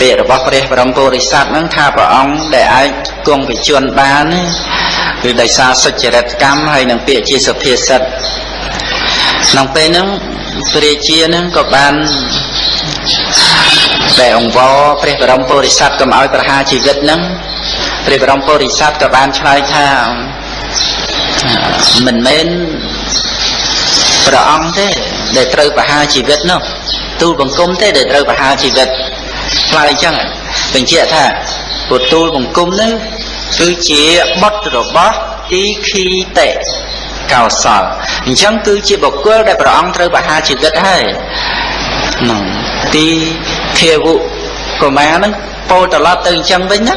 ពាក្យរបស់ព្រះបរមពុរិស័ទហ្នឹងថាព្រះអង្គដែលអាចគង់វិជនបានគឺដោយសារសុចរិតកម្មហើយនឹងពាក្យជាសុភាសិតក្នុងពេលហ្នឹងព្រះជាហ្នឹងក៏បានដែលអង្គវរព្រះបរមពុរិស័ទកុំឲ្យប្រហារជីវិតហ្នឹង ព្រះបរមពុរិស័ទក៏បានឆ្លើយថាមិនមែនព្រះអង្គទេដែលត្រូវប្រហារជីវិតនោះទូលបង្គំទេដែលត្រូវប្រហារជីវិតឆ្លើយអញ្ចឹងបញ្ជាក់ថាពុទូលបង្គំនេះគឺជាបុត្ររបស់ទីខីតេកោសលអញ្ចឹងគឺជាបុគ្គលដែលព្រះអង្គត្រូវបហាជីវិតហើយហ្នឹងទីភាវុកុមារហ្នឹងពោលត្រឡប់ទៅអញ្ចឹងវិញណា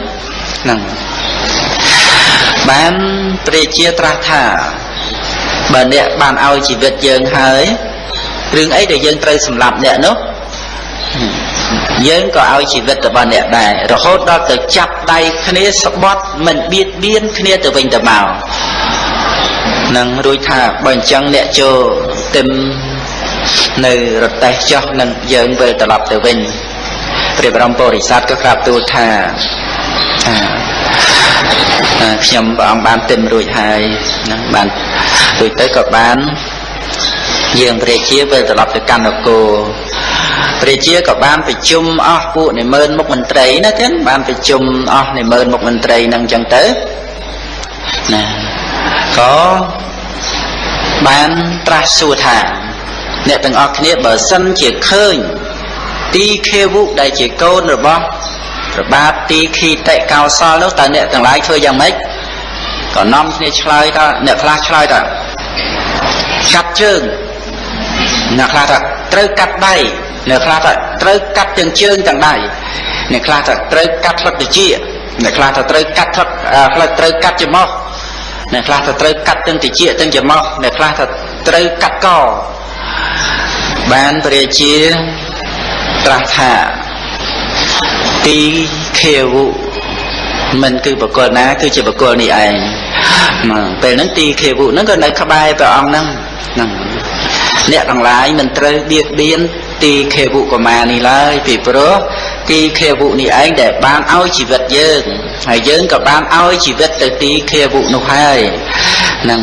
ហ្នឹងបានព្រះជាត្រាស់ថាបើអ្នកបានឲ្យជីវិតយើងហើយរឿងអីដែលយើងត្រូវសម្លាប់អ្នកនោះយើងក៏ឲ្យជីវិតរបស់អ្នកដែររហូតដល់ទៅចាប់ដៃគ្នាស្បត់មិនបៀតបៀនគ្នាទៅវិញទៅមកនឹងរួចថាបើអញ្ចឹងអ្នកចូលទឹមនៅរតេះចុះនឹងយើងវិលត្រឡប់ទៅវិញព្រះបរមពុរិស័ទក៏ក្រាបទូលថា ខ្ញុំព្រះអង្គបានទឹមរួចហើយនឹងបានរួចទៅក៏បានយើងព្រះជាវិលត្រឡប់ទៅកណ្ដកោព្រះជាក៏បានប្រជុំអស់ពួកនិមឺនមុខមន្ត្រីណាចឹងបានប្រជុំអស់និមឺនមុខមន្ត្រីនឹងចឹងទៅណាក៏បានត្រាស់សួរថាអ្នកទាំងអស់គ្នាបើសិនជាឃើញទីខេវុដែលជាកូនរបស់ ប្របាទទីខីតិកោសលនោះតើអ្នកទាំងឡាយធ្វើយ៉ាងម៉េចក៏នាំគ្នាឆ្លើយថាអ្នកខ្លះឆ្លើយថាកាត់ជើងអ្នកខ្លះថាត្រូវកាត់ដៃអ្នកខ្លះថាត្រូវកាត់ទាំងជើងទាំងដៃអ្នកខ្លះថាត្រូវកាត់ផ្លឹកតិចអ្នកខ្លះថាត្រូវកាត់ផ្លឹកផ្លឹកត្រូវកាត់ច្រមុះអ្នកខ្លះថាត្រូវកាត់ទាំងតិចទាំងច្រមុះអ្នកខ្លះថាត្រូវកាត់កបានព្រះជាត្រាស់ថា ទីខាវុមិនគឺបកលណា គឺជាបកលនេះឯងពេលហ្នឹងទីខាវុហ្នឹងក៏នៅក្បែរព្រះអង្គហ្នឹងហ្នឹងអ្នកទាំងឡាយមិនត្រូវបៀតបៀនទីខេវុកមានេះឡើយពីព្រោះទីខេវុនេះឯងដែលបានឲ្យជីវិតយើងហើយយើងក៏បានឲ្យជីវិតទៅទីខេវុនោះហើយនឹង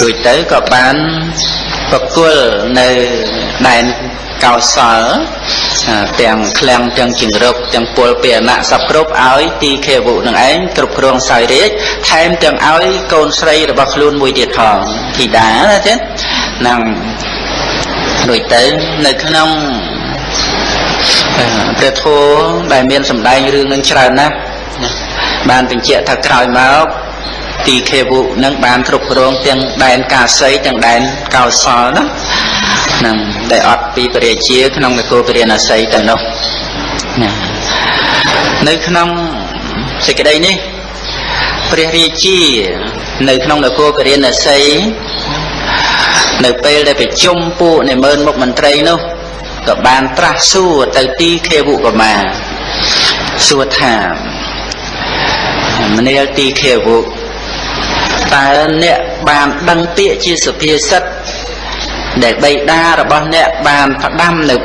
រួចទៅក៏បានប្រគល់នៅដែន កោសលទាំងឃ្លាំងទាំងជង្រុកទាំងពលពាអណៈសពគ្រប់ឲ្យទីខេវុនឹងឯងគ្រប់គ្រងសោយរាជថែមទាំងឲ្យកូនស្រីរបស់ខ្លួនមួយទៀតផងធីតាណាទេនឹងដូចទៅនៅក្នុងព្រះធម៌ដែលមានសម្ដែងរឿងនឹងច្រើនណាស់បានបញ្ជាក់ថាក្រោយមក ទីខេវុនឹងបានគ្រប់គ្រងទាំងដែនកាសីទាំងដែនកោសលណានឹងដែលអត់ពីពរាជា ក្នុងនគរពរាណសីទៅនោះណានៅក្នុងសេចក្តីនេះព្រះរាជា នៅក្នុងនគរពរាណសីនៅពេលដែលប្រជុំពួកនិមឺនមុខមន្ត្រីនោះក៏បានត្រាស់សួរទៅទីខេវុកមាសួរថាមនាលទីខេវុ តើអ្នកបានដឹងពាក្យជាសុភាសិតដែលបៃតារបស់អ្នកបានផ្ដាំនៅ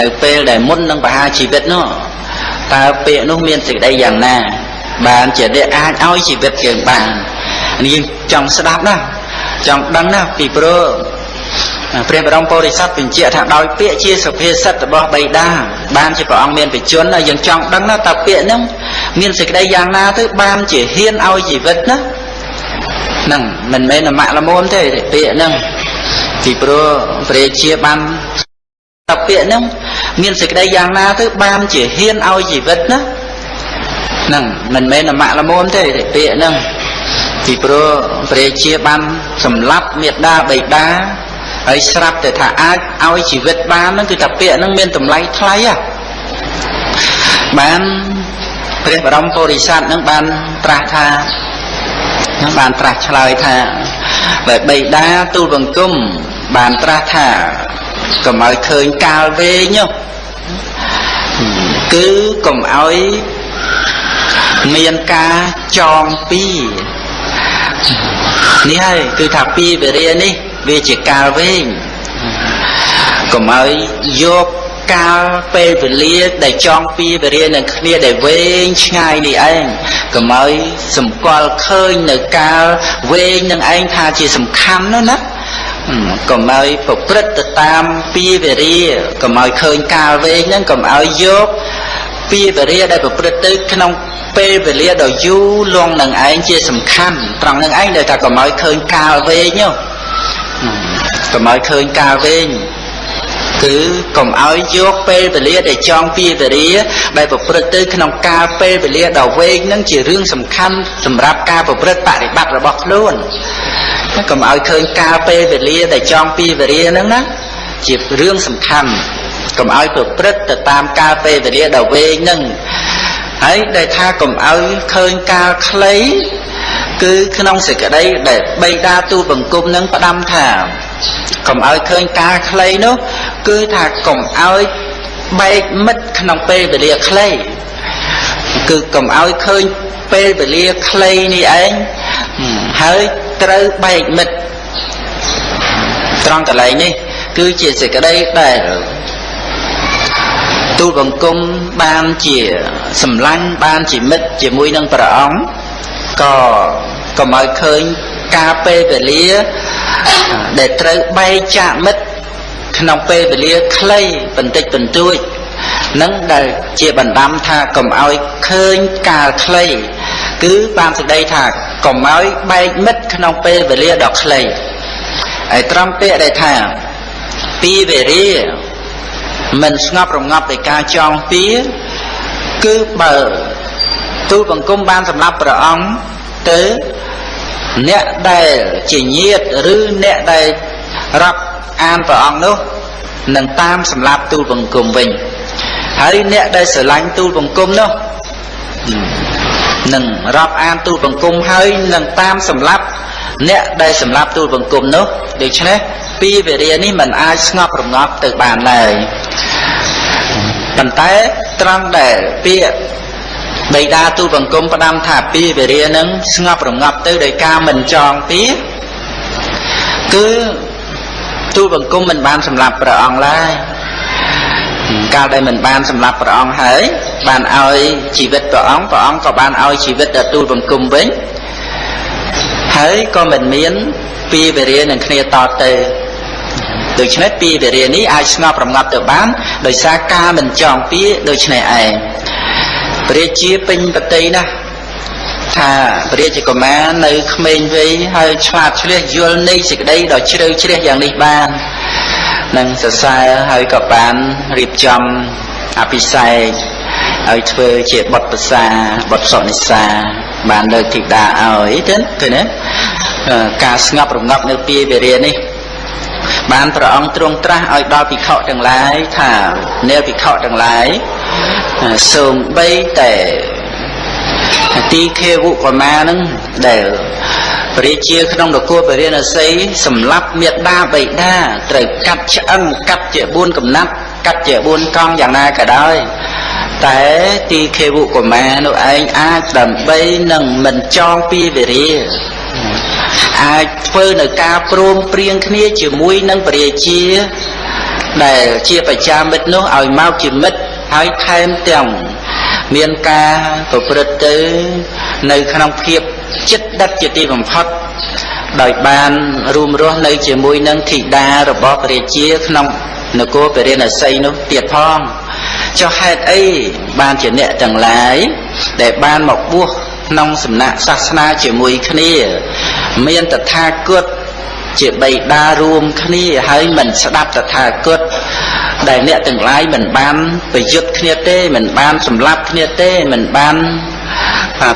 នៅពេលដែលមុននឹងបហាជីវិតនោះតើពាក្យនោះមានសេចក្តីយ៉ាងណា បានជាអ្នកអាចឲ្យជីវិតយើងបាននេះយើងចង់ស្ដាប់ណាចង់ដឹងណាពីព្រោះព្រះបរមពុរិស័ទបញ្ជាក់ថាដោយពាក្យជាសុភាសិតរបស់បៃតាបានជាព្រះអង្គមានបជនណាយើងចង់ដឹងណាតើពាក្យហ្នឹងមានសេចក្តីយ៉ាងណាទៅបានជាហ៊ានឲ្យជីវិតណា ហ្នឹងមិនមែនអាម៉ាក់ល្មមទេពាក្យហ្នឹងពីព្រោះព្រះជាបានតពាក្យហ្នឹងមានសេចក្តីយ៉ាងណាទៅបានជាហ៊ានឲ្យជីវិតណាហ្នឹងមិនមែនអាម៉ាក់ល្មមទេពាក្យហ្នឹងពីព្រោះព្រះជាបានសម្លាប់មេដាបៃតាហើយស្រាប់តែថាអាចឲ្យជីវិតបានហ្នឹងគឺថាពាក្យហ្នឹងមានតម្លៃថ្លៃហ៎បានព្រះបរមពុរិស័ទហ្នឹងបានត្រាស់ថា នឹងបានត្រាស់ឆ្លើយថាបើបៃតាទូលបង្គំបានត្រាស់ថាកុំឲ្យឃើញកាលវែងគឺកុំឲ្យមានការចងពីនេះហើយគឺថាពីវិរិយនេះវាជាកាលវែងកុំឲ្យយក កាលពេលវេលាដែលចង់ពីវេលានឹងគ្នាដែលវែងឆ្ងាយនេះឯងកុំឲ្យសម្គាល់ឃើញនៅកាលវែងនឹងឯងថាជាសំខាន់ណាណាកុំឲ្យប្រព្រឹត្តទៅតាមពីវេរាកុំឲ្យឃើញកាលវែងហ្នឹងកុំឲ្យយកពីវេរាដែលប្រព្រឹត្តទៅក្នុងពេលវេលាដ៏យូរលងនឹងឯងជាសំខាន់ត្រង់នឹងឯងដែលថាកុំឲ្យឃើញកាលវែងហ្នឹងកុំឲ្យឃើញកាលវែង គឺកុំឲ្យយកពេលវេលាដែលចង់ពីវេលាដែលប្រព្រឹត្តទៅក្នុងកាលពេលវេលាដ៏វែងហ្នឹងជារឿងសំខាន់សម្រាប់ការប្រព្រឹត្តបប្រតិបត្តិរបស់ខ្លួនកុំឲ្យឃើញកាលពេលវេលាដែលចង់ពីវេលាហ្នឹងណាជារឿងសំខាន់កុំឲ្យប្រព្រឹត្តទៅតាមកាលពេលវេលាដ៏វែងហ្នឹង ហើយដែលថាកុំឲ្យឃើញកាលខ្លីគឺក្នុងសេចក្តីដែលបៃតាទូបង្គំនឹងផ្ដាំថាកុំឲ្យឃើញការខ្លីនោះគឺថាកុំឲ្យបែកមិត្តក្នុងពេលវេលាខ្លីគឺកុំឲ្យឃើញពេលវេលាខ្លីនេះឯងហើយត្រូវបែកមិត្តត្រង់កន្លែងនេះគឺជាសេចក្តីដែល ទូលបង្គំបានជាសម្លាញ់បានជាមិត្តជាមួយនឹងព្រះអង្គក៏កុំឲ្យឃើញការពេលវេលាដែលត្រូវបែកចាកមិត្តក្នុងពេលវេលាខ្លីបន្តិចបន្តួចនឹងដែលជាបណ្ដាំថាកុំឲ្យឃើញកាលខ្លីគឺបានសេចក្តីថាកុំឲ្យបែកមិត្តក្នុងពេលវេលាដ៏ខ្លីហើយត្រង់ពាក្យដែលថាពីវេរា មិនស្ងប់រងាប់ដោយការចងពៀគឺបើទូលបង្គំបានសម្រាប់ព្រះអង្គទៅអ្នកដែលជាញាតឬអ្នកដែលរាប់អានព្រះអង្គនោះនឹងតាមសម្រាប់ទូលបង្គំវិញហើយអ្នកដែលស្រឡាញ់ទូលបង្គំនោះនឹងរាប់អានទូលបង្គំហើយនឹងតាមសម្រាប់អ្នកដែលសម្រាប់ទូលបង្គំនោះដូច្នេះពីវេរានេះมันអាចស្ងប់រងាប់ទៅបានឡើយ ប៉ុន្តែត្រង់ដែលពាក្យបិតាទូលបង្គំផ្ដាំថាពីវេរានឹងស្ងប់រងាប់ទៅដោយការមិនចងពីគឺទូលបង្គំមិនបានសម្លាប់ព្រះអង្គឡើយកាលដែលមិនបានសម្លាប់ព្រះអង្គហើយបានឲ្យជីវិតព្រះអង្គព្រះអង្គក៏បានឲ្យជីវិតដល់ទូលបង្គំវិញហើយក៏មិនមានពីវេរានឹងគ្នាតទៅ ដូច្នេះពីវេរានេះអាចស្ងប់រងាប់ទៅបានដោយសារការមិនចងពីដូច្នេះឯងព្រះជាពេញបតីណាស់ថាព្រះរាជកុមារនៅក្មេងវ័យហើយឆ្លាតឆ្លៀសយល់នៃសេចក្តីដ៏ជ្រៅជ្រះយ៉ាងនេះបាននឹងសរសើរហើយក៏បានរៀបចំអភិសេកឲ្យធ្វើជាបុតប្រសាបុតសុនិសាបានលើកធីតាឲ្យទៅឃើញទេការស្ងប់រងាប់នៅពីវិរិយនេះ បានព្រះអង្គទ្រង់ត្រាស់ឲ្យដល់ភិក្ខុទាំងឡាយថានាភិក្ខុទាំងឡាយសូមបីតែទីខេវុកមានឹងដែលព្រះជាក្នុងនគរពរិណសីសម្លាប់មេដាបៃតាត្រូវកាត់ឆ្អឹងកាត់ជា4កំណាត់កាត់ជា4កង់យ៉ាងណាក៏ដោយតែទីខេវុកមានោះឯងអាចដើម្បីនឹងមិនចងពីវិរិយ អាចធ្វើនៅការព្រមព្រៀងគ្នាជាមួយនឹងពរាជា ដែលជាបច្ចាមិត្តនោះឲ្យមកជាមិត្តហើយថែមទាំងមានការប្រព្រឹត្តទៅ នៅក្នុងភាពចិត្តដិតជាទីបំផុតដោយបានរួមរស់នៅជាមួយនឹងធីតារបស់ព្រះជាក្នុងនគរពរិណសីនោះទៀតផងចុះហេតុអីបានជាអ្នកទាំងឡាយដែលបានមកបួស ក្នុងសំណាក់សាសនាជាមួយគ្នា មានតថាគតជាបៃតារួមគ្នាហើយមិនស្ដាប់តថាគតដែលអ្នកទាំងឡាយមិនបានប្រយុទ្ធគ្នាទេមិនបានសម្លាប់គ្នាទេមិនបាន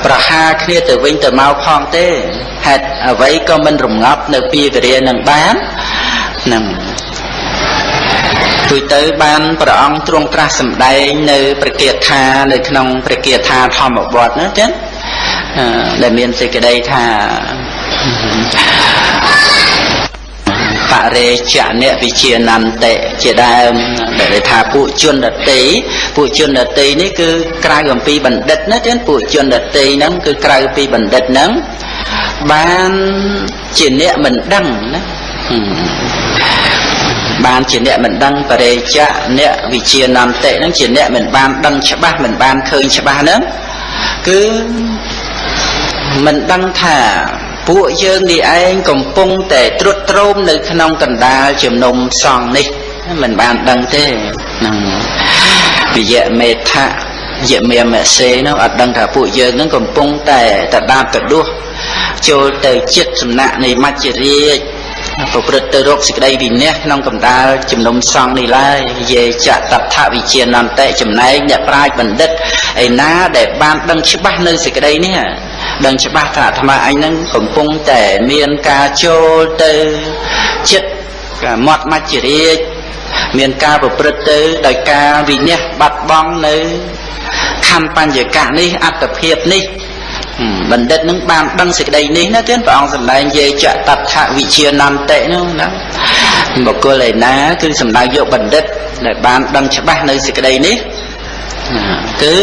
ប្រហារគ្នាទៅវិញទៅមកផងទេហេតុអ្វីក៏មិនរងាប់នៅពីវិរិយនឹងបាននឹងទួយទៅបានព្រះអង្គទ្រង់ត្រាស់សម្ដែងនៅព្រះគាថានៅក្នុងព្រះគាថាធម្មវត្តណាចឹង ដែលមានសេចក្តីថាបរិជ្ជៈវិជានន្តិជាដើមដែលថាពួកជនដតីពួកជនដតីនេះគឺក្រៅអំពីបណ្ឌិតណាទៀតពួកជនដតីហ្នឹងគឺក្រៅពីបណ្ឌិតហ្នឹងបានជាអ្នកមិនដឹងណាបានជាអ្នកមិនដឹងបរិជ្ជៈអ្នកវិជានន្តិហ្នឹងជាអ្នកមិនបានដឹងច្បាស់មិនបានឃើញច្បាស់ហ្នឹងគឺ មិនដឹងថាពួកយើងនេះឯងកំពុងតែត្រុតត្រោមនៅក្នុងកណ្ដាលជំនុំសង្ឃនេះមិនបានដឹងទេហ្នឹងវិយមេថៈយមេមសេនោះអត់ដឹងថាពួកយើងនឹងកំពុងតែតដាបតដួសចូលទៅចិត្តសំណាក់នៃមច្ចរាជប្រព្រឹត្តទៅរកសេចក្តីវិន័យក្នុងកម្ដាលជំនុំសង្ឃនេះឡើយយេចតថវិជានន្តិចំណែកអ្នកប្រាជ្ញបណ្ឌិតឯណាដែលបានដឹងច្បាស់នៅសេចក្តីនេះ ដឹងច្បាស់ថាអាត្មាអញនឹងកំពុងតែមានការចូលទៅចិត្តមាត់មច្ចរាជមានការប្រព្រឹត្តទៅដោយការវិនិច្ឆ័យបាត់បង់នៅខណ្ឌបញ្ញកៈនេះអត្តភាពនេះបណ្ឌិតនឹងបានដឹងសេចក្តីនេះណាទៀតព្រះអង្គសម្ដែងយេចតថវិជានន្តិនោះណាបុគ្គលឯណាគឺសម្ដៅយកបណ្ឌិតដែលបានដឹងច្បាស់នៅសេចក្តីនេះគឺ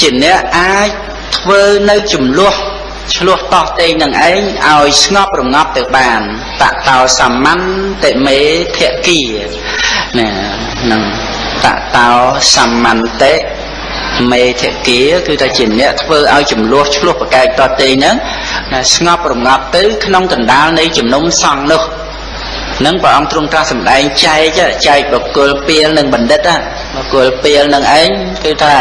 ជាអ្នកអាច ធ្វើនៅចំនួនឆ្លោះតោះតេងនឹងឯងឲ្យស្ងប់រងាប់ទៅបានតតោសមន្តមេភគីណានឹងតតោសមន្តមេធគាគឺថាជាអ្នកធ្វើឲ្យចំនួនឆ្លោះប្រកែកតតេងហ្នឹងស្ងប់រងាប់ទៅក្នុងកណ្ដាលនៃជំនុំសង្ឃនោះនឹងព្រះអង្គទ្រង់ត្រាស់សម្ដែងចែកចែកបុគ្គលពីលនិងបណ្ឌិតបុគ្គលពីលនឹងឯងគឺថា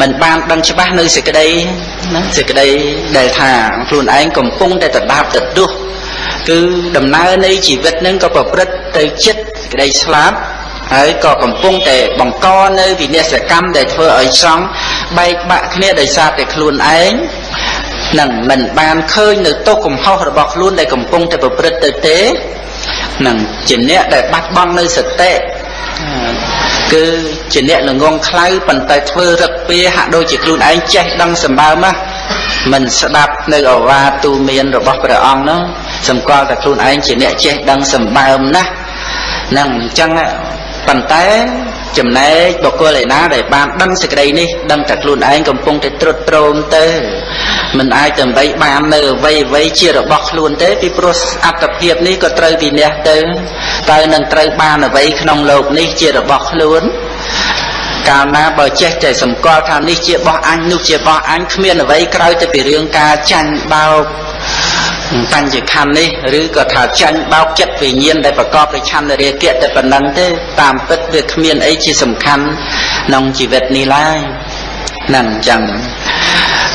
មិនបានដឹងច្បាស់នៅសេចក្តីណាសេចក្តីដែលថាខ្លួនឯងកំពុងតែដដាបទៅទោះគឺដំណើរនៃជីវិតនឹងក៏ប្រព្រឹត្តទៅចិត្តសេចក្តីស្លាប់ហើយក៏កំពុងតែបង្កនៅវិនិស្សកម្មដែលធ្វើឲ្យសង់បែកបាក់គ្នាដោយសារតែខ្លួនឯងនឹងមិនបានឃើញនៅទោសកំហុសរបស់ខ្លួនដែលកំពុងតែប្រព្រឹត្តទៅទេនឹងជាអ្នកដែលបាត់បង់នៅសតិ គឺជាអ្នកល្ងងខ្លៅប៉ុន្តែធ្វើរឹកពីហាក់ដូចជាខ្លួនឯងចេះដឹងសម្បើមណាមិនស្ដាប់នៅអវាទូមានរបស់ព្រះអង្គនោះសម្គាល់តែខ្លួនឯងជាអ្នកចេះដឹងសម្បើមណាស់នឹងអញ្ចឹង ប៉ុន្តែចំណែកបុគ្គលឯណាដែលបានដឹងសេចក្តីនេះដឹងតែខ្លួនឯងកំពុងតែត្រុតត្រោមទៅមិនអាចដើម្បីបាននៅអ្វីអ្វីជារបស់ខ្លួនទេពីព្រោះអត្តភាពនេះក៏ត្រូវវិន័យទៅតើនឹងត្រូវបានអ្វីក្នុងโลกនេះជារបស់ខ្លួនកាលណាបើចេះតែសម្គាល់ថានេះជារបស់អញនោះជារបស់អញគ្មានអ្វីក្រៅតែពីរឿងការចាញ់បោក បញ្ញខណ្ឌនេះឬក៏ថាចាញ់បោកចិត្តវិញ្ញាណដែលប្រកបដោយឆន្ទរាគៈតែប៉ុណ្ណឹងទេតាមពិតវាគ្មានអីជាសំខាន់ក្នុងជីវិតនេះឡើយហ្នឹងអញ្ចឹង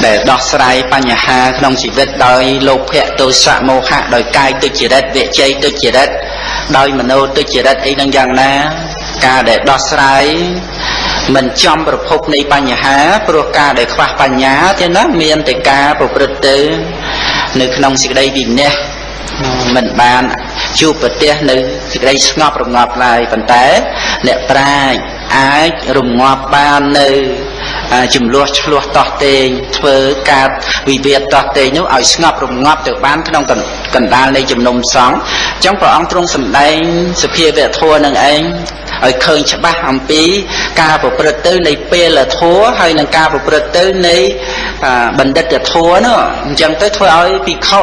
ដែលដោះស្រាយបញ្ហាក្នុងជីវិតដោយលោភៈទោសៈមោហៈដោយកាយទុច្ចរិតវិជ័យទុច្ចរិតដោយមโนទុច្ចរិតអីហ្នឹងយ៉ាងណា ការដែលដោះស្រាយ មិនចំប្រភពនៃបញ្ហាព្រោះការដែលខ្វះបញ្ញាទេណាមានតែការប្រព្រឹត្តទៅនៅក្នុងសេចក្តីវិន័យមិនបានជួបប្រទះនៅសេចក្តីស្ងប់រងាប់ឡើយប៉ុន្តែអ្នកប្រាជ្ញ អាចរងាប់បាននៅចំនួនឆ្លោះតោះតេងធ្វើការវិវាទតោះតេងនោះឲ្យស្ងប់រងាប់ទៅបានក្នុងកណ្ដាលនៃជំនុំសង្ឃអញ្ចឹងព្រះអង្គទ្រង់សម្ដែងសភាវៈធម៌នឹងឯងឲ្យឃើញច្បាស់អំពីការប្រព្រឹត្តទៅនៃពេលធัวហើយនឹងការប្រព្រឹត្តទៅនៃបណ្ឌិតធัวនោះអញ្ចឹងទៅធ្វើឲ្យភិក្ខុ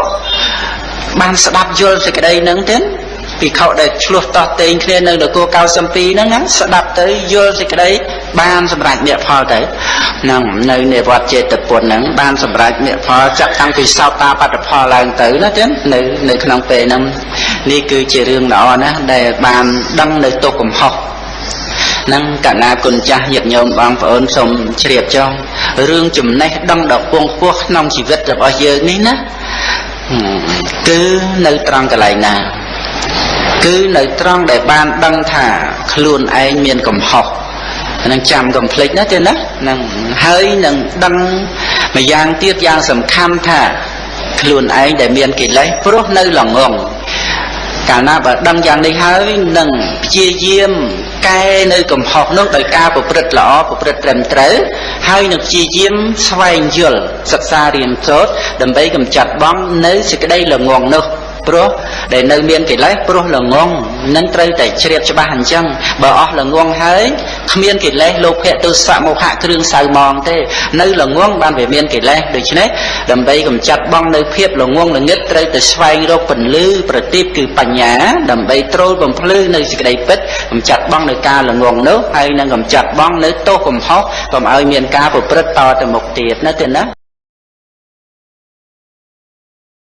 បានស្ដាប់យល់សេចក្តីហ្នឹងទេ ភិក្ខុដែលឆ្លោះតោះតេងគ្នានៅនគរ92ហ្នឹងណាស្ដាប់ទៅយល់សេចក្តីបានសម្រេចមគ្គផលទៅហ្នឹងនៅនៃវត្តចេតពុនហ្នឹងបានសម្រេចមគ្គផលចាក់តាំងពីសោតាបត្តផលឡើងទៅណាទេនៅនៅក្នុងពេលហ្នឹងនេះគឺជារឿងល្អណាស់ដែលបានដឹងនៅទុកកំហុសនឹងកណាគុណចាស់ញាតិញោមបងប្អូនសូមជ្រាបចុងរឿងចំណេះដឹងដ៏ពងខ្ពស់ក្នុងជីវិតរបស់យើងនេះណាគឺនៅត្រង់កន្លែងណា គឺនៅត្រង់ដែលបានដឹងថាខ្លួនឯងមានកំហុសនឹងចាំកំភ្លេចណាទេណានឹងហើយនឹងដឹងម្យ៉ាងទៀតយ៉ាងសំខាន់ថាខ្លួនឯងដែលមានកិលេសព្រោះនៅល្ងងកាលណាបើដឹងយ៉ាងនេះហើយនឹងព្យាយាមកែនៅកំហុសនោះដោយការប្រព្រឹត្តល្អប្រព្រឹត្តត្រឹមត្រូវហើយនឹងព្យាយាមស្វែងយល់សិក្សារៀនសូត្រដើម្បីកម្ចាត់បងនៅសេចក្តីល្ងងនោះ ព្រោះដែលនៅមានកិលេសព្រោះល្ងងនឹងត្រូវតែជ្រាបច្បាស់អញ្ចឹងបើអស់ល្ងងហើយគ្មានកិលេសលោភៈទោសៈមោហៈគ្រឿងសៅមងទេនៅល្ងងបានវាមានកិលេសដូច្នេះដើម្បីកម្ចាត់បងនៅភាពល្ងងល្ងឹតត្រូវតែស្វែងរកពន្លឺប្រទីបគឺបញ្ញាដើម្បីត្រូលបំភ្លឺនៅសេចក្តីពិតកម្ចាត់បងនៅការល្ងងនោះហើយនឹងកម្ចាត់បងនៅទោសកំហុសកុំឲ្យមានការប្រព្រឹត្តតទៅមុខទៀតណាទេណា